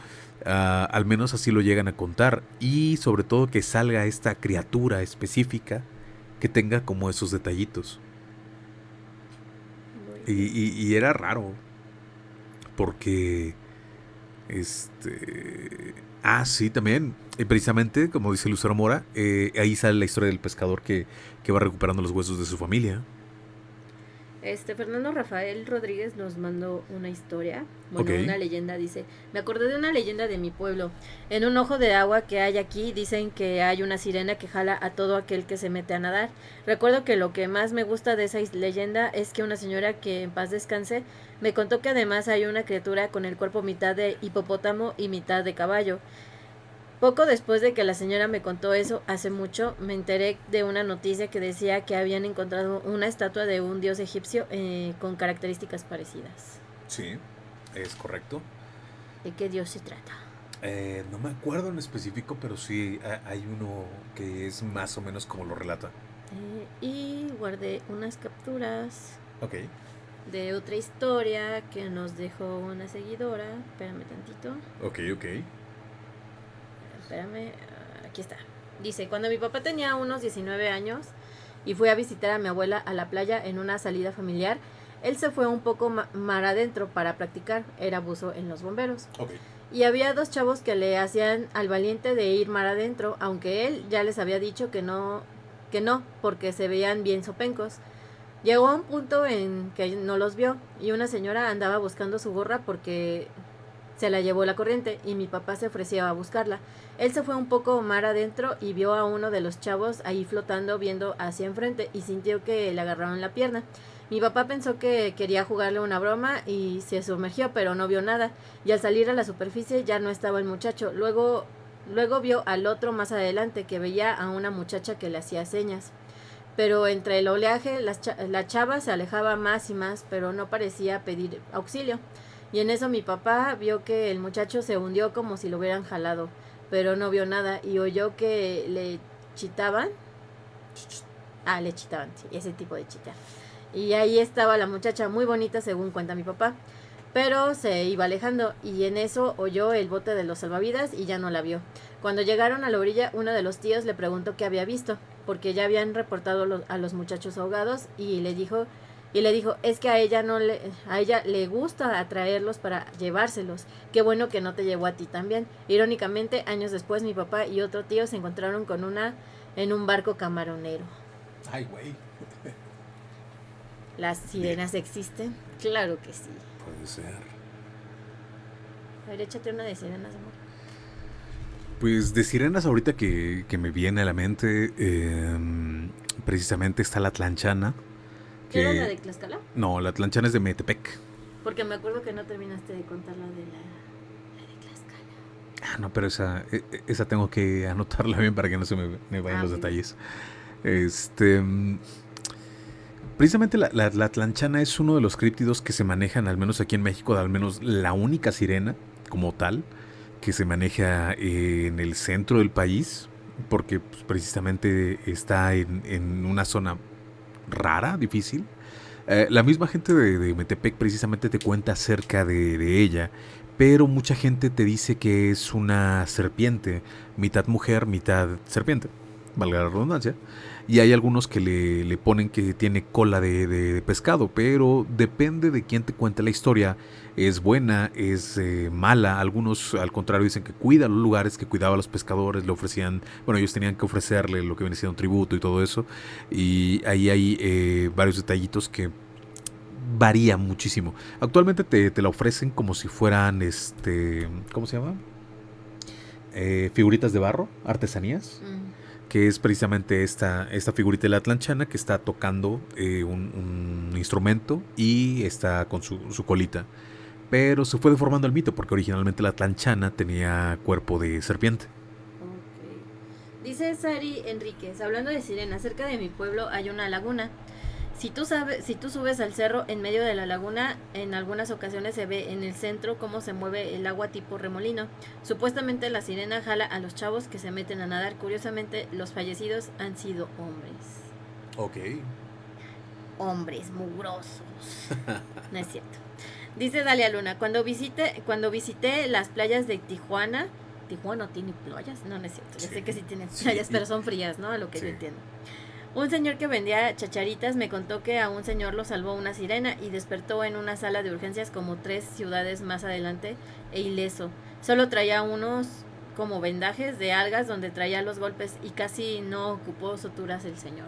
ah, al menos así lo llegan a contar. Y sobre todo que salga esta criatura específica que tenga como esos detallitos. Y, y- y era raro. Porque. Este. Ah, sí, también. eh, precisamente, como dice Lucero Mora, eh, ahí sale la historia del pescador que, que va recuperando los huesos de su familia. Este Fernando Rafael Rodríguez nos mandó una historia, bueno, una leyenda, dice, me acordé de una leyenda de mi pueblo. En un ojo de agua que hay aquí dicen que hay una sirena que jala a todo aquel que se mete a nadar. Recuerdo que lo que más me gusta de esa leyenda es que una señora que en paz descanse me contó que además hay una criatura con el cuerpo mitad de hipopótamo y mitad de caballo. Poco después de que la señora me contó eso, hace mucho, me enteré de una noticia que decía que habían encontrado una estatua de un dios egipcio eh, con características parecidas. Sí, es correcto. ¿De qué dios se trata? Eh, no me acuerdo en específico, pero sí ha- hay uno que es más o menos como lo relata. Eh, y guardé unas capturas Ok. de otra historia que nos dejó una seguidora. Espérame tantito. Ok, ok. Espérame, aquí está. Dice, cuando mi papá tenía unos 19 años y fui a visitar a mi abuela a la playa en una salida familiar, él se fue un poco ma- mar adentro para practicar, era buzo en los bomberos. Y había dos chavos que le hacían al valiente de ir mar adentro, aunque él ya les había dicho que no, que no, porque se veían bien sopencos. Llegó a un punto en que no los vio y una señora andaba buscando su gorra porque se la llevó la corriente y mi papá se ofreció a buscarla. Él se fue un poco mar adentro y vio a uno de los chavos ahí flotando viendo hacia enfrente y sintió que le agarraron la pierna. Mi papá pensó que quería jugarle una broma y se sumergió, pero no vio nada. Y al salir a la superficie ya no estaba el muchacho. Luego, luego vio al otro más adelante que veía a una muchacha que le hacía señas. Pero entre el oleaje la chava se alejaba más y más, pero no parecía pedir auxilio. Y en eso mi papá vio que el muchacho se hundió como si lo hubieran jalado, pero no vio nada y oyó que le chitaban. Ah, le chitaban, sí, ese tipo de chitar. Y ahí estaba la muchacha muy bonita según cuenta mi papá. Pero se iba alejando y en eso oyó el bote de los salvavidas y ya no la vio. Cuando llegaron a la orilla, uno de los tíos le preguntó qué había visto. porque ya habían reportado a los muchachos ahogados y le dijo y le dijo, "Es que a ella no le a ella le gusta atraerlos para llevárselos. Qué bueno que no te llevó a ti también." Irónicamente, años después mi papá y otro tío se encontraron con una en un barco camaronero. Ay, güey. ¿Las sirenas existen? Claro que sí. Puede ser. A ver, échate una de sirenas, amor. Pues de sirenas ahorita que, que me viene a la mente, em, precisamente está la tlanchana. ¿Qué era la de Tlaxcala? No, la tlanchana es de Metepec. Porque me acuerdo que no terminaste de contar la de la, la de Tlaxcala. Ah, no, pero esa, e- e- esa tengo que anotarla bien para que no se me, me vayan Ah, los detalles. Este. Precisamente la, la, la tlanchana es uno de los críptidos que se manejan, al menos aquí en México, al menos la única sirena como tal, que se maneja eh, en el centro del país, porque pues, precisamente está en, en una zona rara, difícil. Eh, la misma gente de, de Metepec precisamente te cuenta acerca de, ella, pero mucha gente te dice que es una serpiente, mitad mujer, mitad serpiente, valga la redundancia. Y hay algunos que le, le ponen que tiene cola de, de- de pescado, pero depende de quién te cuente la historia. Es buena, es eh, mala. Algunos al contrario dicen que cuida los lugares, que cuidaba a los pescadores, le ofrecían, bueno, ellos tenían que ofrecerle lo que viene siendo un tributo y todo eso. Y ahí hay eh, varios detallitos que varía muchísimo. Actualmente te, te la ofrecen como si fueran, este, ¿cómo se llama? Eh, figuritas de barro, artesanías Mm. que es precisamente esta, esta figurita de la tlanchana que está tocando eh, un, un instrumento y está con su, su colita. Pero se fue deformando el mito porque originalmente la tlanchana tenía cuerpo de serpiente. Ok. Dice Sari Enríquez, hablando de sirenas, cerca de mi pueblo hay una laguna. Si tú, sabes, si tú subes al cerro en medio de la laguna, en algunas ocasiones se ve en el centro cómo se mueve el agua tipo remolino. Supuestamente la sirena jala a los chavos que se meten a nadar. Curiosamente, los fallecidos han sido hombres. Ok. Hombres mugrosos. [laughs] No es cierto. Dice Dalia Luna, cuando visité, cuando visité las playas de Tijuana, Tijuana no tiene playas, no, no es cierto, sé que sí tiene sí. playas, pero son frías, ¿no? A lo que Sí. yo entiendo. Un señor que vendía chacharitas me contó que a un señor lo salvó una sirena y despertó en una sala de urgencias como tres ciudades más adelante e ileso. Solo traía unos como vendajes de algas donde traía los golpes y casi no ocupó suturas el señor.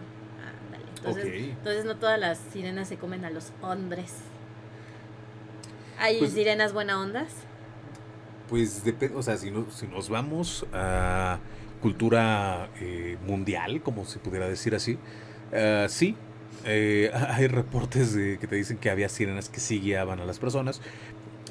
Ándale. Entonces, Ok. entonces no todas las sirenas se comen a los hombres. ¿Hay Pues- sirenas buena ondas? Pues depende, o sea, si, no- si nos vamos a cultura eh, mundial, como se pudiera decir así, eh, sí, eh, [laughs] hay reportes de, que te dicen que había sirenas que sí guiaban a las personas,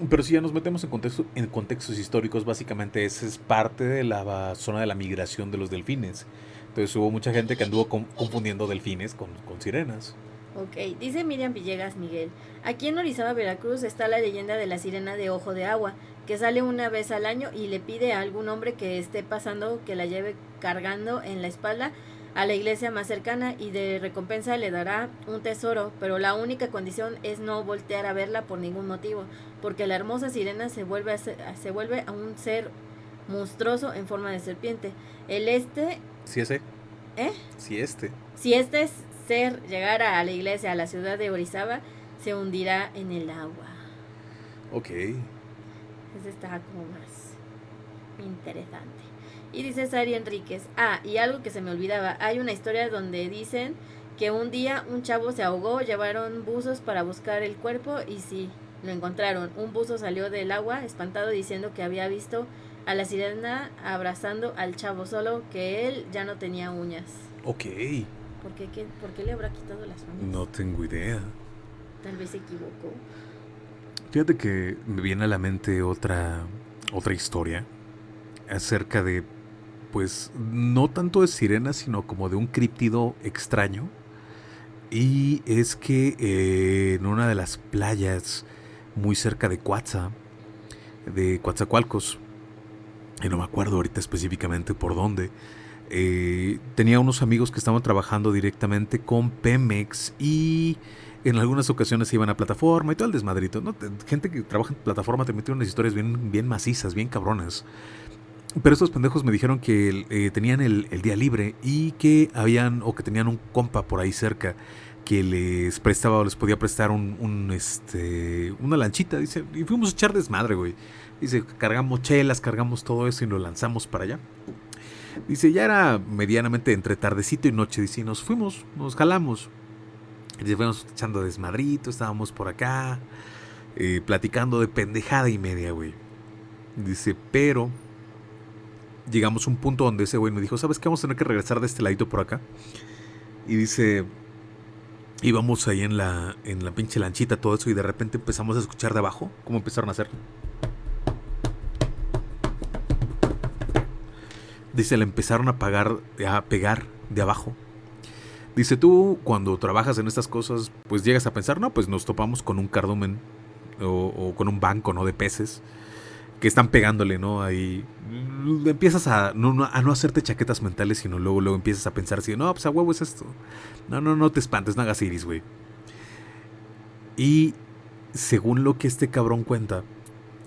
pero si ya nos metemos en, contexto, en contextos históricos, básicamente esa es parte de la zona de la migración de los delfines. Entonces hubo mucha gente que anduvo con- confundiendo delfines con, con sirenas. Ok, dice Miriam Villegas Miguel. Aquí en Orizaba, Veracruz, está la leyenda de la sirena de ojo de agua, que sale una vez al año y le pide a algún hombre que esté pasando que la lleve cargando en la espalda a la iglesia más cercana y de recompensa le dará un tesoro, pero la única condición es no voltear a verla por ningún motivo, porque la hermosa sirena se vuelve a, ser- se vuelve a un ser monstruoso en forma de serpiente. El este, Sí, ese. ¿eh? Sí, este. Si este ser llegara a la iglesia, a la ciudad de Orizaba, se hundirá en el agua. Ok. Ese está como más interesante. Y dice Sari Enríquez, ah, y algo que se me olvidaba, hay una historia donde dicen que un día un chavo se ahogó, llevaron buzos para buscar el cuerpo y sí, lo encontraron. Un buzo salió del agua espantado diciendo que había visto a la sirena abrazando al chavo, solo que él ya no tenía uñas. Ok. ¿Por qué, qué- ¿Por qué le habrá quitado las uñas? No tengo idea. Tal vez se equivocó. Fíjate que me viene a la mente otra, otra historia acerca de, pues, no tanto de sirenas, sino como de un críptido extraño. Y es que eh, en una de las playas muy cerca de Coatza, de Coatzacoalcos, y no me acuerdo ahorita específicamente por dónde, eh, tenía unos amigos que estaban trabajando directamente con Pemex y en algunas ocasiones iban a plataforma y todo el desmadrito. Gente que trabaja en plataforma te mete unas historias bien, bien macizas, bien cabronas. pero estos pendejos me dijeron que eh, tenían el, día libre y que habían, o que tenían un compa por ahí cerca que les prestaba o les podía prestar un, este, una lanchita, dice, y fuimos a echar desmadre, güey. Dice, cargamos chelas, cargamos todo eso y lo lanzamos para allá. Dice, ya era medianamente entre tardecito y noche, dice, y nos fuimos, nos jalamos. Dice, fuimos echando desmadrito, estábamos por acá, eh, platicando de pendejada y media, güey. Dice, pero llegamos a un punto donde ese güey me dijo, ¿sabes qué? Vamos a tener que regresar de este ladito por acá. Y dice, íbamos ahí en la, en la pinche lanchita, todo eso, y de repente empezamos a escuchar de abajo cómo empezaron a hacer. Dice, le empezaron a, pagar, a pegar de abajo. Dice, tú cuando trabajas en estas cosas, pues llegas a pensar, no, pues nos topamos con un cardumen o, con un banco, ¿no? De peces que están pegándole, ¿no? Ahí empiezas a no, a no hacerte chaquetas mentales, sino luego, luego empiezas a pensar así, no, pues a huevo es esto. No, no, no te espantes, no hagas iris, güey. Y según lo que este cabrón cuenta,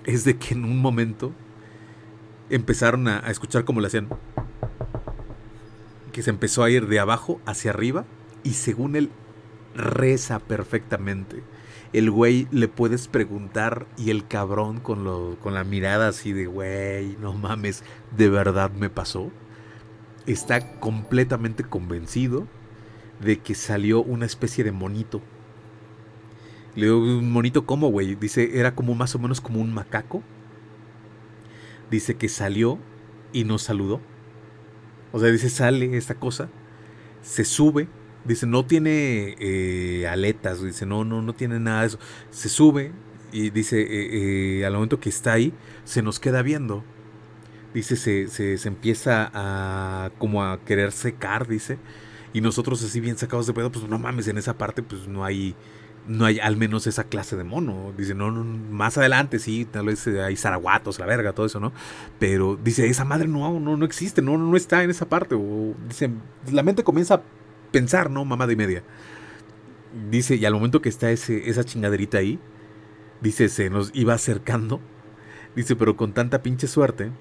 es de que en un momento empezaron a, escuchar como le hacían. Que se empezó a ir de abajo hacia arriba y según él reza perfectamente el güey le puedes preguntar y el cabrón con, lo, con la mirada así de, güey, no mames, de verdad me pasó. Está completamente convencido de que salió una especie de monito. Le digo, ¿un monito cómo, güey? Dice, era como más o menos como un macaco. Dice que salió y nos saludó. O sea, dice, sale esta cosa, se sube, Dice, no tiene eh, aletas, dice, no, no, no tiene nada de eso. Se sube y dice, eh, eh, al momento que está ahí, se nos queda viendo. Dice, se, se, empieza a como a querer secar, dice. Y nosotros así bien sacados de pedo, pues no mames, en esa parte pues no hay, no hay al menos esa clase de mono. Dice, no, no más adelante sí, tal vez hay zaraguatos, la verga, todo eso, ¿no? Pero dice, esa madre no, no, no existe, no, no está en esa parte. O, dice, la mente comienza a pensar, ¿no? Mamá de media. Dice, y al momento que está ese, esa chingaderita ahí, dice, se nos iba acercando. Dice, pero con tanta pinche suerte,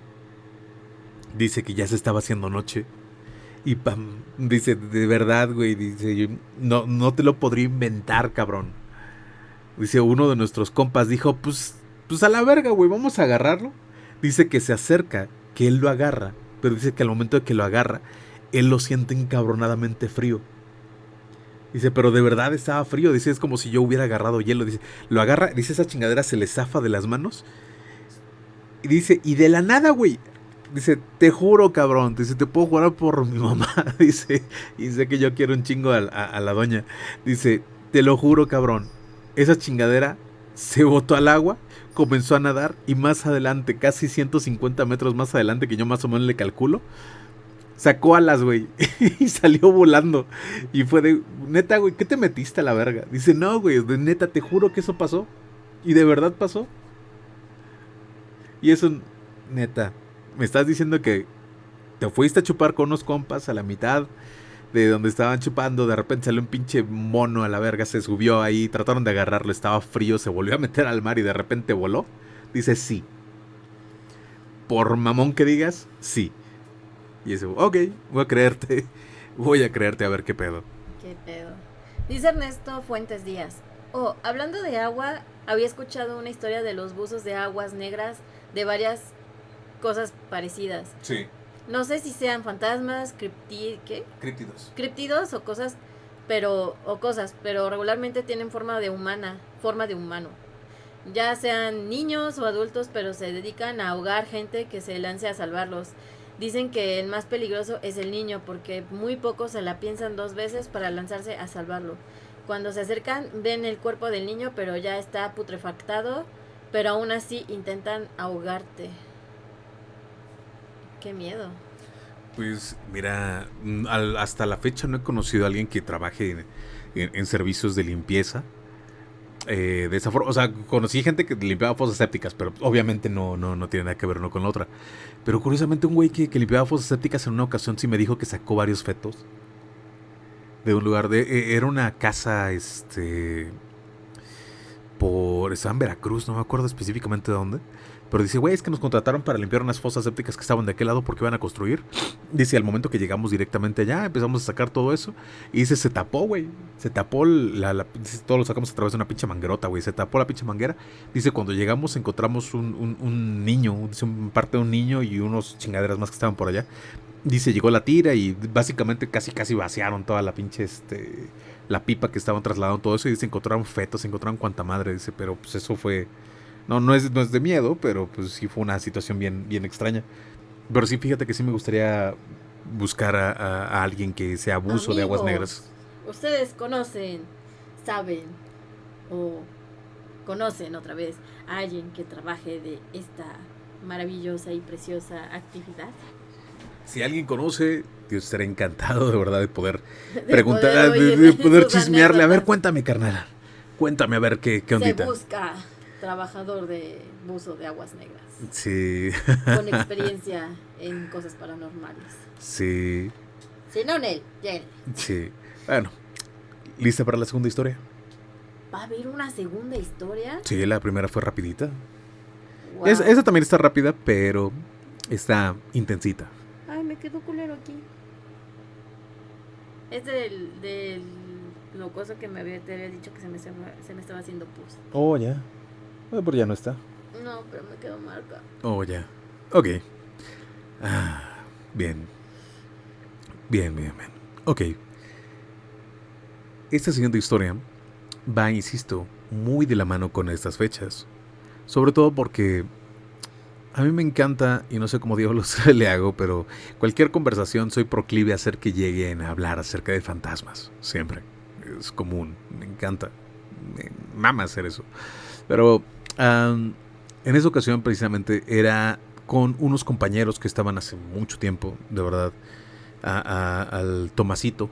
dice que ya se estaba haciendo noche. Y pam, dice, de verdad, güey, dice, no, no te lo podría inventar, cabrón. Dice, uno de nuestros compas dijo, pues, pues a la verga, güey, vamos a agarrarlo. Dice que se acerca, que él lo agarra, pero dice que al momento de que lo agarra, él lo siente encabronadamente frío. Dice, pero de verdad estaba frío. Dice, es como si yo hubiera agarrado hielo. Dice, lo agarra, dice, esa chingadera se le zafa de las manos. Y dice, y de la nada, güey. Dice, te juro, cabrón. Dice, te puedo jugar por mi mamá. [laughs] Dice, y sé que yo quiero un chingo a, a la doña. Dice, te lo juro, cabrón. Esa chingadera se botó al agua, comenzó a nadar y más adelante, casi 150 metros más adelante, que yo más o menos le calculo, sacó alas, güey, [laughs] y salió volando. Y fue de, neta, güey, ¿qué te metiste a la verga? Dice, no, güey, de neta, te juro que eso pasó. Y de verdad pasó. Y eso, neta, me estás diciendo que te fuiste a chupar con unos compas a la mitad de donde estaban chupando, de repente salió un pinche mono a la verga, se subió ahí, trataron de agarrarlo, estaba frío, se volvió a meter al mar y de repente voló. Dice, sí. Por mamón que digas, sí. Y dice, ok, voy a creerte. Voy a creerte a ver qué pedo. Qué pedo. Dice Ernesto Fuentes Díaz. Oh, hablando de agua, había escuchado una historia de los buzos de aguas negras de varias cosas parecidas. Sí. No sé si sean fantasmas, cripti ¿qué? Criptidos. Criptidos o cosas, pero o cosas, pero regularmente tienen forma de humana, forma de humano. Ya sean niños o adultos, pero se dedican a ahogar gente que se lance a salvarlos. Dicen que el más peligroso es el niño porque muy pocos se la piensan dos veces para lanzarse a salvarlo. Cuando se acercan ven el cuerpo del niño pero ya está putrefactado, pero aún así intentan ahogarte. Qué miedo. Pues mira, mm, hasta la fecha no he conocido a alguien que trabaje en servicios de limpieza eh, de esa forma. O sea, conocí gente que limpiaba fosas sépticas, pero obviamente no, no, no tiene nada que ver uno con la otra. Pero curiosamente un güey que, limpiaba fosas sépticas en una ocasión sí me dijo que sacó varios fetos. De un lugar de... E, era una casa, este... Por... Estaba en Veracruz, no me acuerdo específicamente de dónde. Pero dice, güey, es que nos contrataron para limpiar unas fosas sépticas que estaban de aquel lado porque iban a construir. Dice, al momento que llegamos directamente allá, empezamos a sacar todo eso. Y dice, se tapó, güey. Se tapó la, la dice, todo lo sacamos a través de una pinche manguerota, güey. Se tapó la pinche manguera. Dice, cuando llegamos encontramos un, un, un niño, dice, un parte de un niño y unos chingaderas más que estaban por allá. Dice, llegó la tira y básicamente casi casi vaciaron toda la pinche este la pipa que estaban trasladando todo eso y dice encontraron fetos, encontraron cuanta madre, dice, pero pues eso fue no, no es, no es de miedo, pero pues sí fue una situación bien, bien extraña. Pero sí, fíjate que sí me gustaría buscar a, alguien que sea abuso de aguas negras. Ustedes conocen, saben o conocen otra vez a alguien que trabaje de esta maravillosa y preciosa actividad. Si alguien conoce, yo estaré encantado de verdad de poder [laughs] preguntar, de, [laughs] poder, chismearle. A ver, cuéntame, carnal. Cuéntame a ver qué, qué ondita. Se busca trabajador de buzo de aguas negras. Sí. Con [laughs] experiencia en cosas paranormales. Sí. Si no, Nel, Sí. Bueno, ¿lista para la segunda historia? ¿Va a haber una segunda historia? Sí, la primera fue rapidita. esa también está rápida, pero está intensita. Ay, me quedó culero aquí. Es del, del locoso que me había, te había dicho que se me, se me estaba haciendo pus. Oh, ya pero ya no está. No, pero me quedó marca. Oh, ya. Ok. Ah, bien. Bien, bien, bien. Ok. Esta siguiente historia va, insisto, muy de la mano con estas fechas. Sobre todo porque a mí me encanta, y no sé cómo diablos [laughs] le hago, pero cualquier conversación soy proclive a hacer que lleguen a hablar acerca de fantasmas. Siempre. Es común. Me encanta. Me mama hacer eso. Pero en esa ocasión precisamente era con unos compañeros que estaban hace mucho tiempo, de verdad, al Tomasito.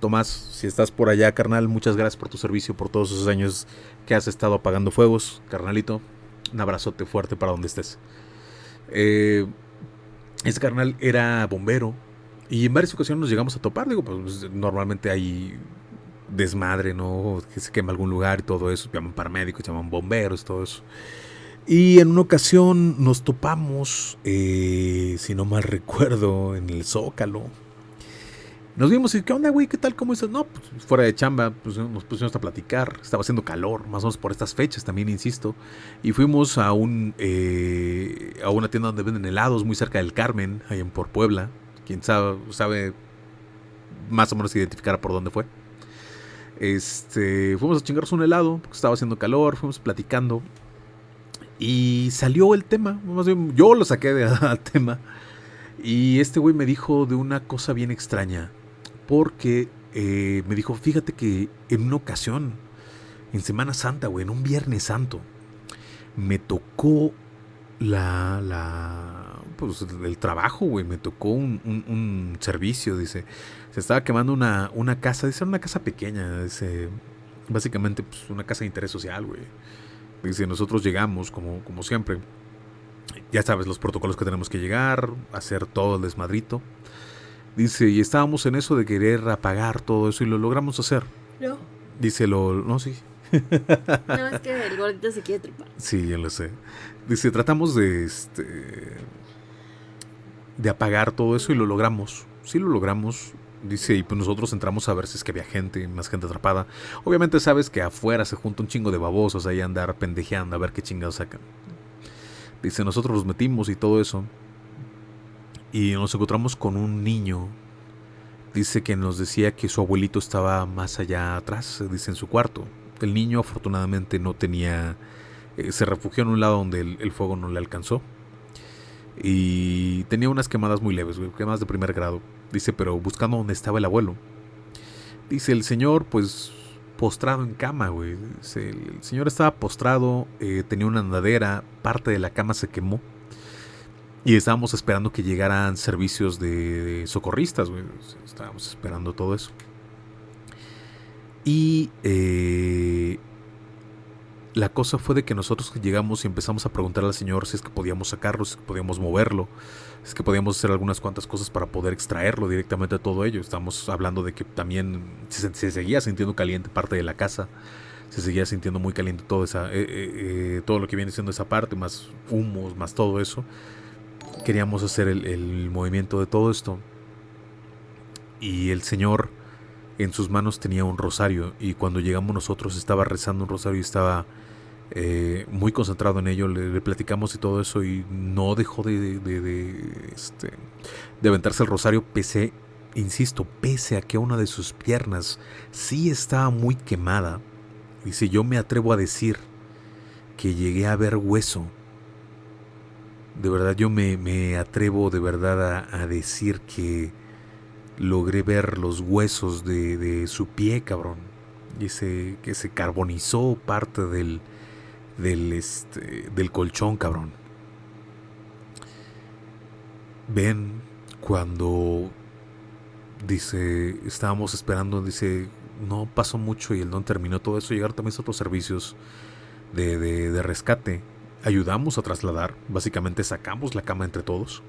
Tomás, si estás por allá, carnal, muchas gracias por tu servicio, por todos esos años que has estado apagando fuegos, carnalito. Un abrazote fuerte para donde estés. Eh, este carnal era bombero y en varias ocasiones nos llegamos a topar. Digo, pues normalmente hay desmadre, ¿no? Que se quema algún lugar y todo eso. Llaman paramédicos, llaman bomberos, todo eso. Y en una ocasión nos topamos, eh, si no mal recuerdo, en el Zócalo. Nos vimos y, ¿qué onda, güey? ¿Qué tal? ¿Cómo estás? No, pues fuera de chamba, pues nos pusimos a platicar. Estaba haciendo calor, más o menos por estas fechas también, insisto. Y fuimos a un eh, a una tienda donde venden helados, muy cerca del Carmen, ahí en por Puebla. Quien sabe, sabe más o menos identificar por dónde fue. Este, fuimos a chingarnos un helado, porque estaba haciendo calor, fuimos platicando. Y salió el tema, más bien yo lo saqué del [laughs] tema. Y este güey me dijo de una cosa bien extraña. Porque eh, me dijo, fíjate que en una ocasión, en Semana Santa, güey, en un Viernes Santo, me tocó la, la, pues el trabajo, güey, me tocó un, un servicio, dice se estaba quemando una, una casa, dice, una casa pequeña, dice, básicamente pues, una casa de interés social, güey. Dice, nosotros llegamos, como, como siempre, ya sabes los protocolos que tenemos que llegar, hacer todo el desmadrito. Dice, y estábamos en eso de querer apagar todo eso y lo logramos hacer. No. Dice, lo, no, sí. [laughs] No, es que el gordito se quiere trepar. Sí, ya lo sé. Dice, tratamos de, este, de apagar todo eso y lo logramos. Sí lo logramos. Dice, y pues nosotros entramos a ver si es que había gente, más gente atrapada. Obviamente sabes que afuera se junta un chingo de babosos ahí andar pendejeando a ver qué chingados sacan. Dice, nosotros los metimos y todo eso. Y nos encontramos con un niño. Dice que nos decía que su abuelito estaba más allá atrás, dice en su cuarto. El niño afortunadamente no tenía... Eh, se refugió en un lado donde el, el fuego no le alcanzó. Y tenía unas quemadas muy leves, quemadas de primer grado Dice, pero buscando dónde estaba el abuelo. Dice, el señor, pues, postrado en cama, güey. El señor estaba postrado, eh, tenía una andadera, parte de la cama se quemó. Y estábamos esperando que llegaran servicios de, socorristas, güey. Estábamos esperando todo eso. Y eh, la cosa fue de que nosotros llegamos y empezamos a preguntar al señor si es que podíamos sacarlo, si es que podíamos moverlo es que podíamos hacer algunas cuantas cosas para poder extraerlo directamente de todo ello. Estamos hablando de que también se, seguía sintiendo caliente parte de la casa. se seguía sintiendo muy caliente todo, esa, eh, eh, todo lo que viene siendo esa parte, más humos, más todo eso. Queríamos hacer el movimiento de todo esto. Y el Señor en sus manos tenía un rosario y cuando llegamos nosotros estaba rezando un rosario y estaba eh, muy concentrado en ello, le, platicamos y todo eso y no dejó de, de, este, de aventarse el rosario pese, insisto, pese a que una de sus piernas sí estaba muy quemada. Dice, yo me atrevo a decir que llegué a ver hueso. De verdad, yo me, me atrevo de verdad a decir que logré ver los huesos de, de su pie, cabrón. Dice que se carbonizó parte del, del, este, del colchón, cabrón. Ven cuando dice, estábamos esperando, dice, no pasó mucho y el don terminó todo eso, llegar también otros servicios de, de rescate. Ayudamos a trasladar, básicamente sacamos la cama entre todos.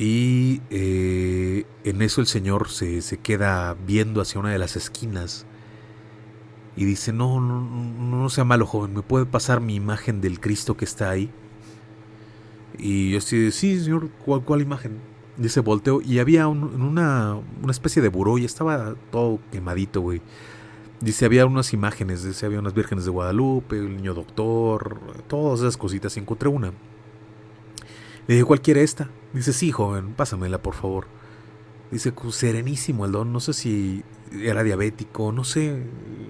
Y eh, en eso el Señor se, se, queda viendo hacia una de las esquinas y dice, no, no, no sea malo, joven, ¿me puede pasar mi imagen del Cristo que está ahí? Y yo así, sí, señor, ¿cuál, cuál imagen? Dice, volteo y había una, una especie de buró y estaba todo quemadito, güey. Dice, había unas imágenes, dice, había unas vírgenes de Guadalupe, el niño doctor, todas esas cositas, y encontré una. Le dije, ¿cuál quiere esta? Dice, sí, joven, pásamela, por favor. Dice, serenísimo el don, no sé si era diabético, no sé,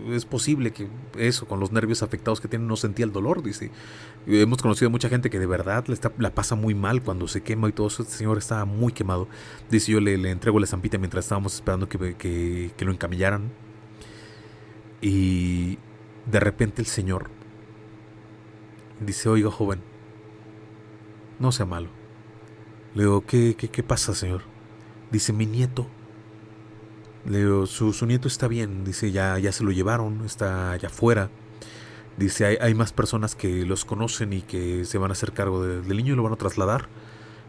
es posible que eso, con los nervios afectados que tiene, no sentía el dolor, dice. Hemos conocido a mucha gente que de verdad la, está, la pasa muy mal cuando se quema y todo eso. Este señor estaba muy quemado. Dice, yo le, le entrego la zampita mientras estábamos esperando que, que, que lo encamillaran. Y de repente el señor dice, oiga joven, no sea malo. Le digo, ¿qué, qué, qué pasa, señor? Dice, mi nieto le digo, su, su, nieto está bien, dice, ya, ya se lo llevaron, está allá afuera. Dice, hay, hay, más personas que los conocen y que se van a hacer cargo de, del niño y lo van a trasladar.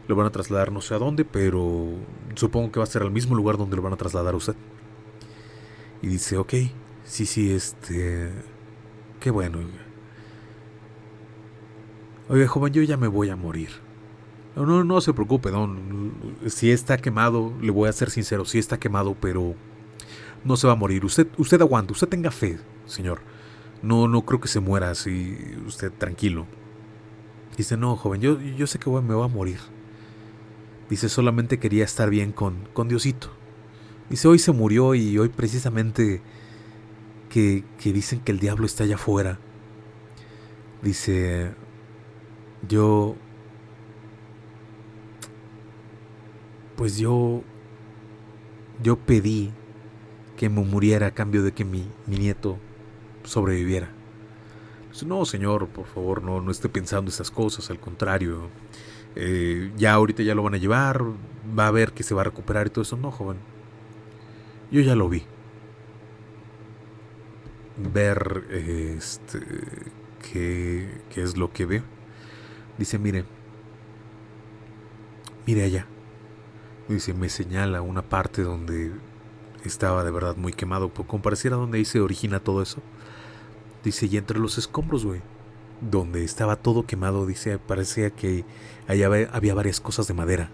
Lo van a trasladar no sé a dónde, pero supongo que va a ser al mismo lugar donde lo van a trasladar a usted. Y dice, ok, sí, sí, este... Qué bueno. Oiga, joven, yo ya me voy a morir. No, no, se preocupe, don. Si está quemado, le voy a ser sincero, si está quemado, pero no se va a morir. Usted, usted aguanta, usted tenga fe, señor. No, no creo que se muera así, usted tranquilo. Dice, no, joven, yo, yo sé que me voy a morir. Dice, solamente quería estar bien con, con Diosito. Dice, hoy se murió y hoy precisamente que, que dicen que el diablo está allá afuera. Dice, yo pues yo, yo pedí que me muriera a cambio de que mi, mi nieto sobreviviera. Pues, no, señor, por favor, no, no esté pensando esas cosas, al contrario. Eh, ya ahorita ya lo van a llevar, va a ver que se va a recuperar y todo eso. No, joven. Yo ya lo vi. Ver este qué, es lo que ve. Dice, mire, mire allá. Dice, me señala una parte donde estaba de verdad muy quemado, como pareciera donde ahí se origina todo eso. Dice, y entre los escombros, güey, donde estaba todo quemado, dice, parecía que allá había varias cosas de madera.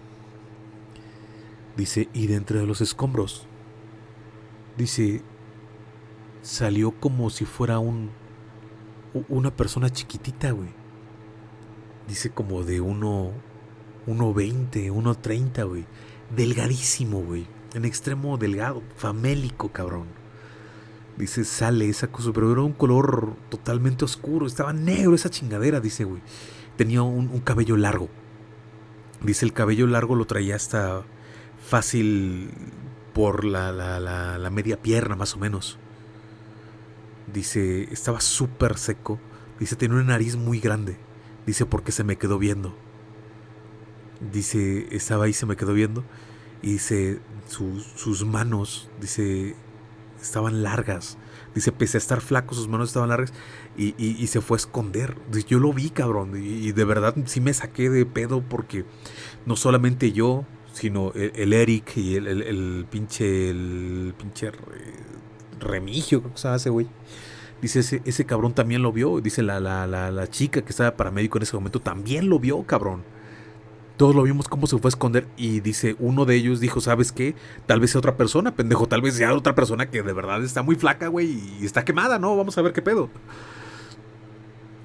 Dice, y de entre los escombros, dice, salió como si fuera un una persona chiquitita, güey. Dice como de uno 1.20, 1.30, güey delgadísimo, güey. En extremo delgado, famélico, cabrón. Dice, sale esa cosa, pero era un color totalmente oscuro. Estaba negro esa chingadera, dice, güey. Tenía un, cabello largo. Dice, el cabello largo lo traía hasta fácil por la, la, la, la media pierna, más o menos. Dice, estaba súper seco. Dice, tenía una nariz muy grande. Dice, porque se me quedó viendo. Dice, estaba ahí, se me quedó viendo. Y dice, su, sus manos, dice, estaban largas. Dice, pese a estar flaco, sus manos estaban largas. Y, y, se fue a esconder. Yo lo vi, cabrón. Y, de verdad sí me saqué de pedo porque no solamente yo, sino el, el Eric y el, el, pinche, el pinche remigio, ¿cómo se llama ese güey? Dice, ese, ese cabrón también lo vio. Dice, la, la, la, la chica que estaba paramédico en ese momento también lo vio, cabrón. Todos lo vimos cómo se fue a esconder. Y dice, uno de ellos dijo, ¿sabes qué? Tal vez sea otra persona, pendejo. Tal vez sea otra persona que de verdad está muy flaca, güey. Y está quemada, ¿no? Vamos a ver qué pedo.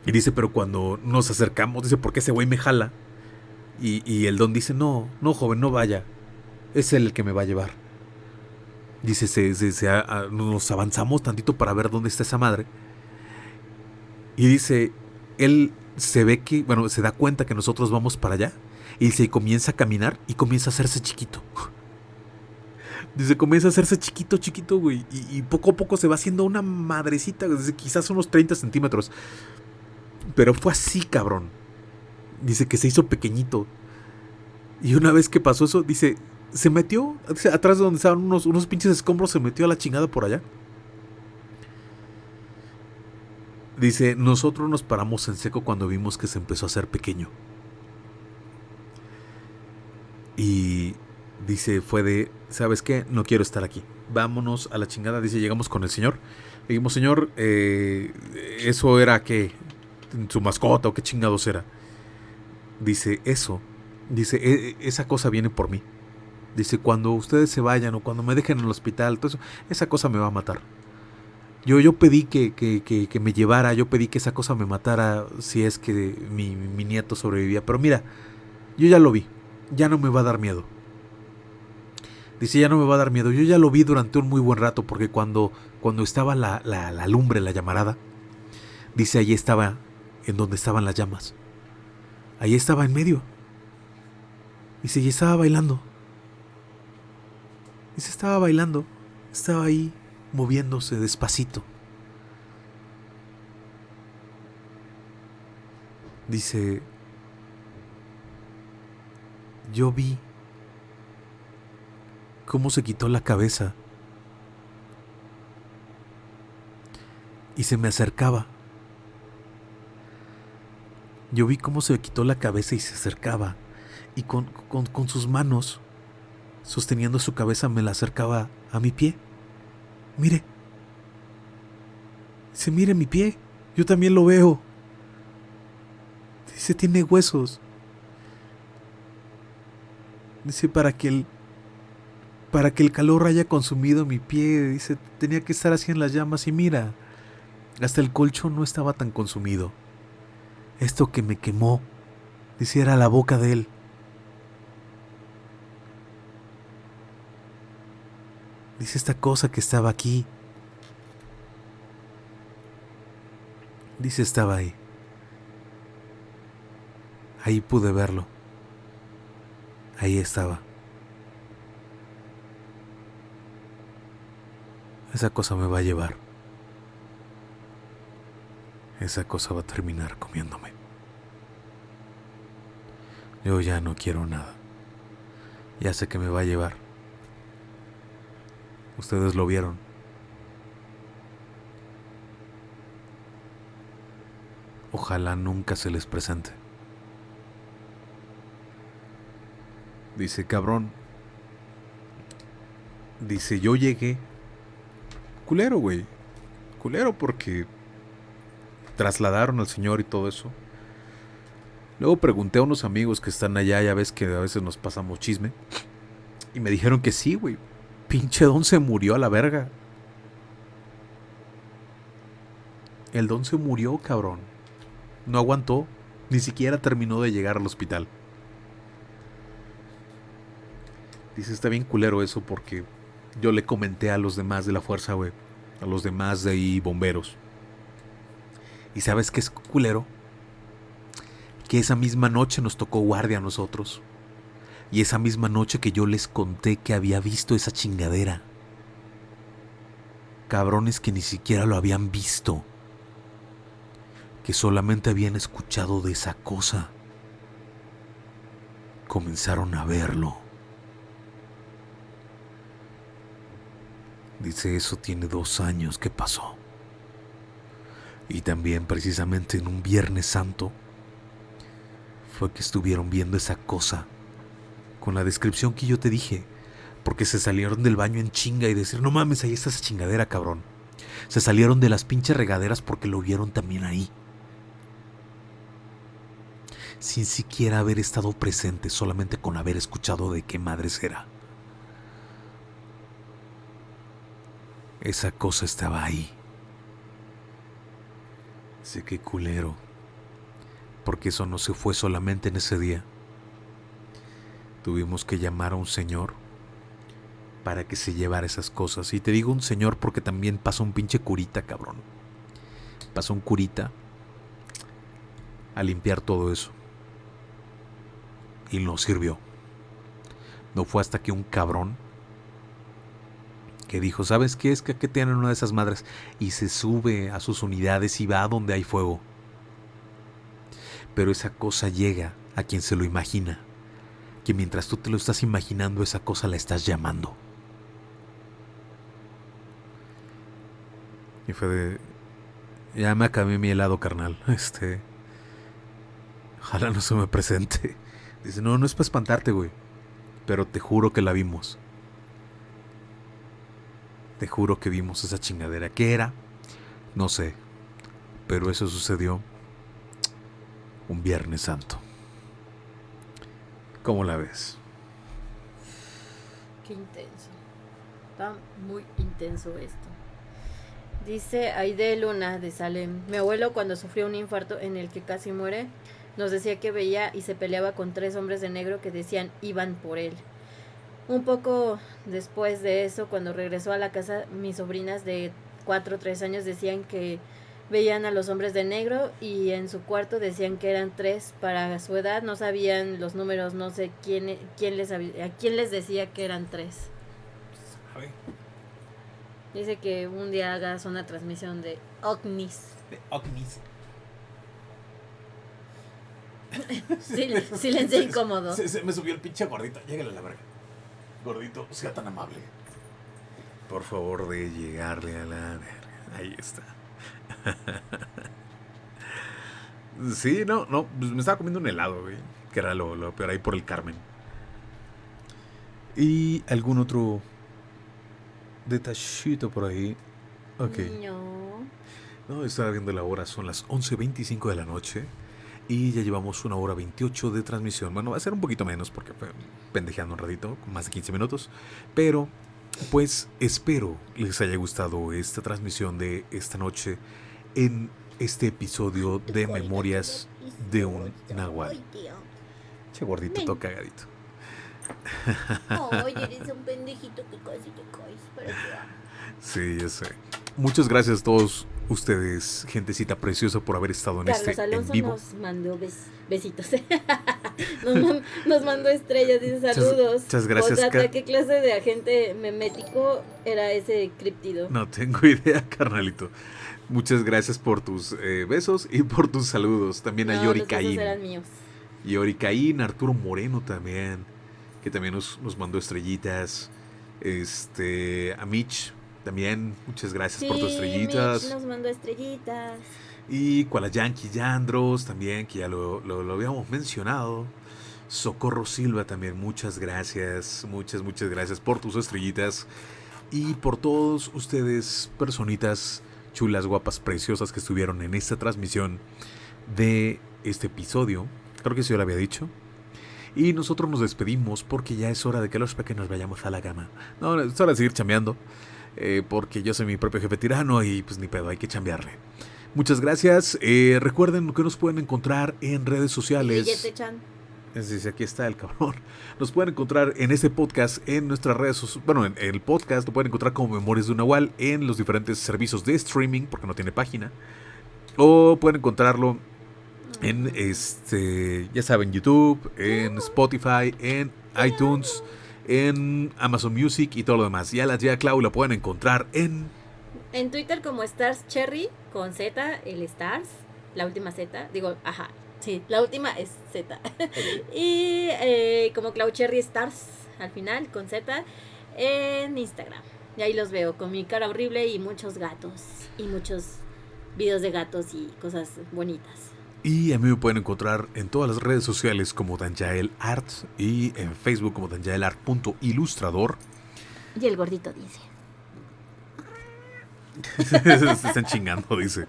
Y dice, pero cuando nos acercamos, dice, ¿por qué ese güey me jala? Y, y el don dice, no, no, joven, no vaya. Es él el que me va a llevar. Dice, se, se, a, nos avanzamos tantito para ver dónde está esa madre. Y dice, él se ve que, bueno, se da cuenta que nosotros vamos para allá. Y se comienza a caminar y comienza a hacerse chiquito. Dice, comienza a hacerse chiquito, chiquito, güey. Y, poco a poco se va haciendo una madrecita, quizás unos 30 centímetros. Pero fue así, cabrón. Dice que se hizo pequeñito. Y una vez que pasó eso, dice, se metió atrás de donde estaban unos, unos pinches escombros, se metió a la chingada por allá. Dice, nosotros nos paramos en seco cuando vimos que se empezó a hacer pequeño. Y dice, fue de, ¿sabes qué? No quiero estar aquí. Vámonos a la chingada. Dice, llegamos con el señor. Le dijimos, señor, eh, ¿eso era qué? ¿Su mascota o qué chingados era? Dice, eso. Dice, e esa cosa viene por mí. Dice, cuando ustedes se vayan o cuando me dejen en el hospital, todo eso, esa cosa me va a matar. Yo, yo pedí que, que, que, que, me llevara, yo pedí que esa cosa me matara si es que mi, nieto sobrevivía. Pero mira, yo ya lo vi, ya no me va a dar miedo. Dice, ya no me va a dar miedo. Yo ya lo vi durante un muy buen rato porque cuando, cuando estaba la, la, lumbre, la llamarada, dice, allí estaba en donde estaban las llamas. Ahí estaba en medio. Dice, y estaba bailando. Se estaba bailando, estaba ahí moviéndose despacito. Dice, yo vi cómo se quitó la cabeza y se me acercaba. Yo vi cómo se quitó la cabeza y se acercaba y con, con, con sus manos sosteniendo su cabeza, me la acercaba a mi pie. Mire. Dice, mire mi pie. Yo también lo veo. Dice, tiene huesos. Dice, para que el, para que el calor haya consumido mi pie. Dice, tenía que estar así en las llamas y mira, hasta el colchón no estaba tan consumido. Esto que me quemó, dice, era la boca de él. Dice esta cosa que estaba aquí. Dice estaba ahí. Ahí pude verlo. Ahí estaba. Esa cosa me va a llevar. Esa cosa va a terminar comiéndome. Yo ya no quiero nada. Ya sé que me va a llevar. Ustedes lo vieron. Ojalá nunca se les presente. Dice, cabrón. Dice, yo llegué. Culero, güey. Culero porque trasladaron al señor y todo eso. Luego pregunté a unos amigos que están allá, ya ves que a veces nos pasamos chisme. Y me dijeron que sí, güey pinche don se murió a la verga. El don se murió, cabrón. No aguantó. Ni siquiera terminó de llegar al hospital. Dice, está bien culero eso porque yo le comenté a los demás de la fuerza, güey. A los demás de ahí bomberos. ¿Y sabes qué es culero? Que esa misma noche nos tocó guardia a nosotros. Y esa misma noche que yo les conté que había visto esa chingadera. Cabrones que ni siquiera lo habían visto. Que solamente habían escuchado de esa cosa. Comenzaron a verlo. Dice, eso tiene dos años que pasó. Y también precisamente en un Viernes Santo fue que estuvieron viendo esa cosa con la descripción que yo te dije, porque se salieron del baño en chinga y decir, no mames, ahí está esa chingadera, cabrón. Se salieron de las pinches regaderas porque lo vieron también ahí. Sin siquiera haber estado presente, solamente con haber escuchado de qué madres era. Esa cosa estaba ahí. Sé que culero. Porque eso no se fue solamente en ese día. Tuvimos que llamar a un señor para que se llevara esas cosas. Y te digo un señor porque también pasó un pinche curita, cabrón. Pasó un curita a limpiar todo eso. Y no sirvió. No fue hasta que un cabrón que dijo, ¿sabes qué es que aquí tienen una de esas madres? Y se sube a sus unidades y va a donde hay fuego. Pero esa cosa llega a quien se lo imagina. Que mientras tú te lo estás imaginando, esa cosa la estás llamando. Y fue de... Ya me acabé mi helado, carnal. [laughs] Este... Ojalá no se me presente. Dice, no, no es para espantarte, güey. Pero te juro que la vimos. Te juro que vimos esa chingadera. ¿Qué era? No sé. Pero eso sucedió un Viernes Santo. ¿Cómo la ves? Qué intenso. Está muy intenso esto. Dice Aide Luna de Salem. Mi abuelo cuando sufrió un infarto en el que casi muere, nos decía que veía y se peleaba con tres hombres de negro que decían iban por él. Un poco después de eso, cuando regresó a la casa, mis sobrinas de 4 o 3 años decían que veían a los hombres de negro y en su cuarto decían que eran tres para su edad, no sabían los números, no sé quién, quién les, a quién les decía que eran tres. Dice que un día hagas una transmisión de ovnis. De ovnis. [laughs] silencio [laughs] incómodo. Se, me subió el pinche gordito. Llegale a la verga. Gordito, sea tan amable. Por favor, de llegarle a la verga. Ahí está. [laughs] sí, no, no. Pues me estaba comiendo un helado, güey. Que era lo, lo peor ahí por el Carmen. ¿Y algún otro detallito por ahí? Ok. No. No, estaba viendo la hora. Son las 11.25 de la noche. Y ya llevamos una hora 28 de transmisión. Bueno, va a ser un poquito menos porque fue pendejeando un ratito, más de 15 minutos. Pero, pues espero les haya gustado esta transmisión de esta noche en este episodio de Memorias de un Nahual. Che gordito, todo cagadito. Oye, eres un [laughs] pendejito que casi te caes. Sí, ya sé. Muchas gracias a todos ustedes, gentecita preciosa, por haber estado en Carlos este Alonso en vivo. nos mandó besitos. [laughs] nos, man nos, mandó estrellas, dice saludos. Muchas, gracias. Otra, ¿Qué clase de agente memético era ese criptido? No tengo [laughs] idea, carnalito. Muchas gracias por tus eh, besos y por tus saludos. También no, a Yori Caín. eran míos. Yori Caín, Arturo Moreno también, que también nos, nos mandó estrellitas. Este, a Mitch, también, muchas gracias sí, por tus estrellitas. Mitch nos mandó estrellitas. Y Yankee Yandros también, que ya lo, lo, lo, habíamos mencionado. Socorro Silva también, muchas gracias, muchas, muchas gracias por tus estrellitas. Y por todos ustedes, personitas chulas, guapas, preciosas que estuvieron en esta transmisión de este episodio. Creo que sí yo lo había dicho. Y nosotros nos despedimos porque ya es hora de que los pequeños vayamos a la cama. No, es hora de seguir chambeando. Eh, porque yo soy mi propio jefe tirano y pues ni pedo, hay que chambearle. Muchas gracias. Eh, recuerden que nos pueden encontrar en redes sociales. Aquí está el cabrón. [laughs] Nos pueden encontrar en este podcast, en nuestras redes sociales. Bueno, en el podcast lo pueden encontrar como Memorias de un Nahual en los diferentes servicios de streaming, porque no tiene página. O pueden encontrarlo en este, ya saben, YouTube, en Spotify, en iTunes en Amazon Music y todo lo demás. Ya la tía Clau la pueden encontrar en... En Twitter como Stars Cherry, con Z, el Stars, la última Z, digo, ajá, sí, la última es Z. [laughs] y eh, como Clau Cherry Stars, al final, con Z, en Instagram. Y ahí los veo, con mi cara horrible y muchos gatos, y muchos videos de gatos y cosas bonitas. Y a mí me pueden encontrar en todas las redes sociales como Danjael Art y en Facebook como danjaelart.ilustrador. Y el gordito dice. [laughs] Se están chingando, dice.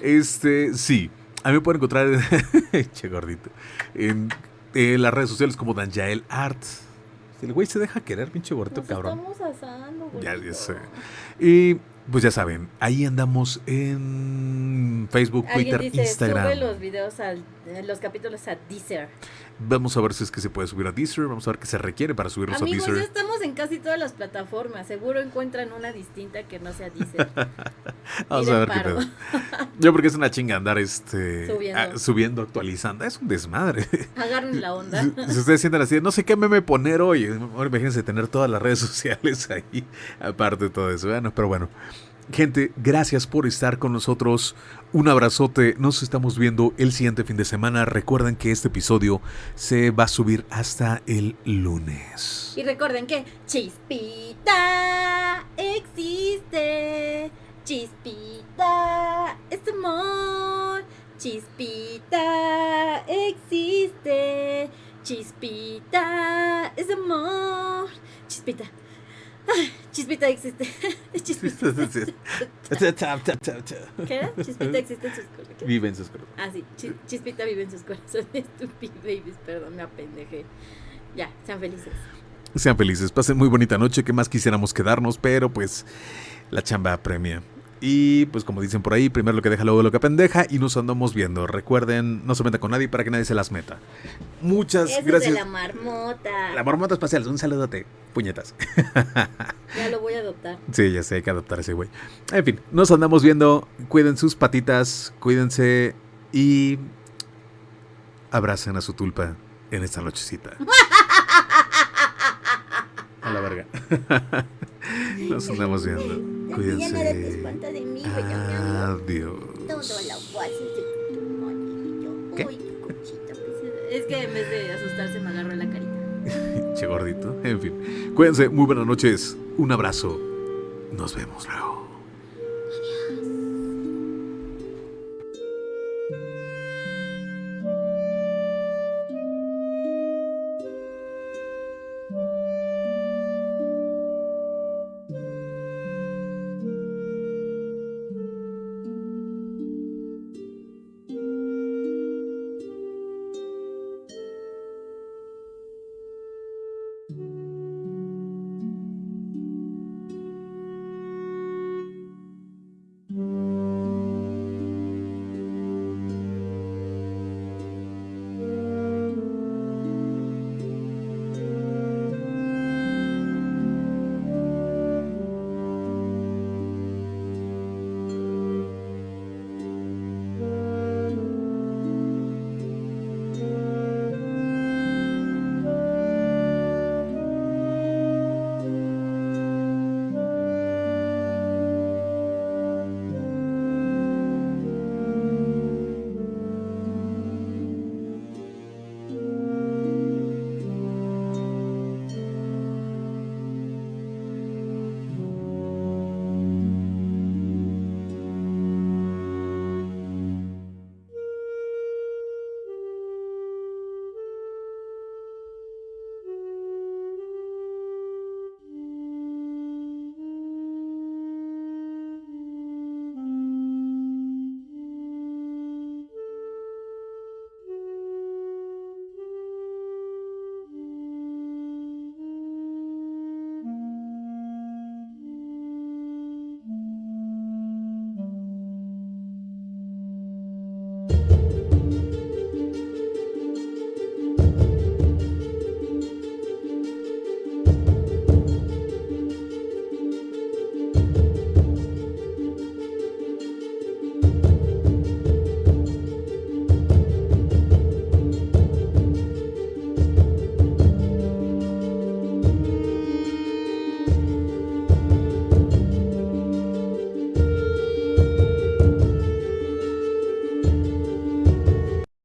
Este, sí. A mí me pueden encontrar, [laughs] che gordito, en, en las redes sociales como Danjael Art. El güey se deja querer, pinche gordito, Nos cabrón. estamos asando, Ya, ya gordito. sé. Y pues ya saben, ahí andamos en Facebook, Twitter, dice, Instagram. sube los videos, al, eh, los capítulos a Deezer. Vamos a ver si es que se puede subir a Deezer. Vamos a ver qué se requiere para subirlos Amigos, a ya Deezer. estamos en casi todas las plataformas. Seguro encuentran una distinta que no sea Deezer. [laughs] Vamos a ver qué pedo. [laughs] Yo porque es una chinga andar este Subiendo. ah, subiendo, actualizando. Es un desmadre. [laughs] Agarren la onda. Si si ustedes sienten así, no sé qué meme poner hoy. Ahora imagínense tener todas las redes sociales ahí, aparte de todo eso. Bueno, pero bueno. Gente, gracias por estar con nosotros. Un abrazote. Nos estamos viendo el siguiente fin de semana. Recuerden que este episodio se va a subir hasta el lunes. Y recuerden que Chispita existe. Chispita es amor. Chispita existe. Chispita es amor. Chispita. Chispita existe. Chispita. ¿Qué era? Chispita existe en sus corazones. Vive en sus corazones. Ah, sí. Chis- Chispita vive en sus corazones. [laughs] Stupid babies. Perdón, me apendejé. Ya, sean felices. Sean felices, pasen muy bonita noche, que más quisiéramos quedarnos, pero pues la chamba apremia. Y pues como dicen por ahí, primero lo que deja, luego lo que pendeja y nos andamos viendo. Recuerden, no se metan con nadie para que nadie se las meta. Muchas Eso gracias. es de la marmota. La marmota espacial, un saludote, puñetas. [laughs] Ya lo voy a adoptar. Sí, ya sé, hay que adoptar a ese güey. En fin, nos andamos viendo, cuiden sus patitas, cuídense y abracen a su tulpa en esta nochecita. [laughs] A la verga. [laughs] Nos andamos viendo. Ya Cuídense. Adiós. ¿Qué? Uy, qué conchita, Es que en vez de asustarse me agarró la carita. [laughs] Che gordito. En fin. Cuídense. Muy buenas noches. Un abrazo. Nos vemos luego.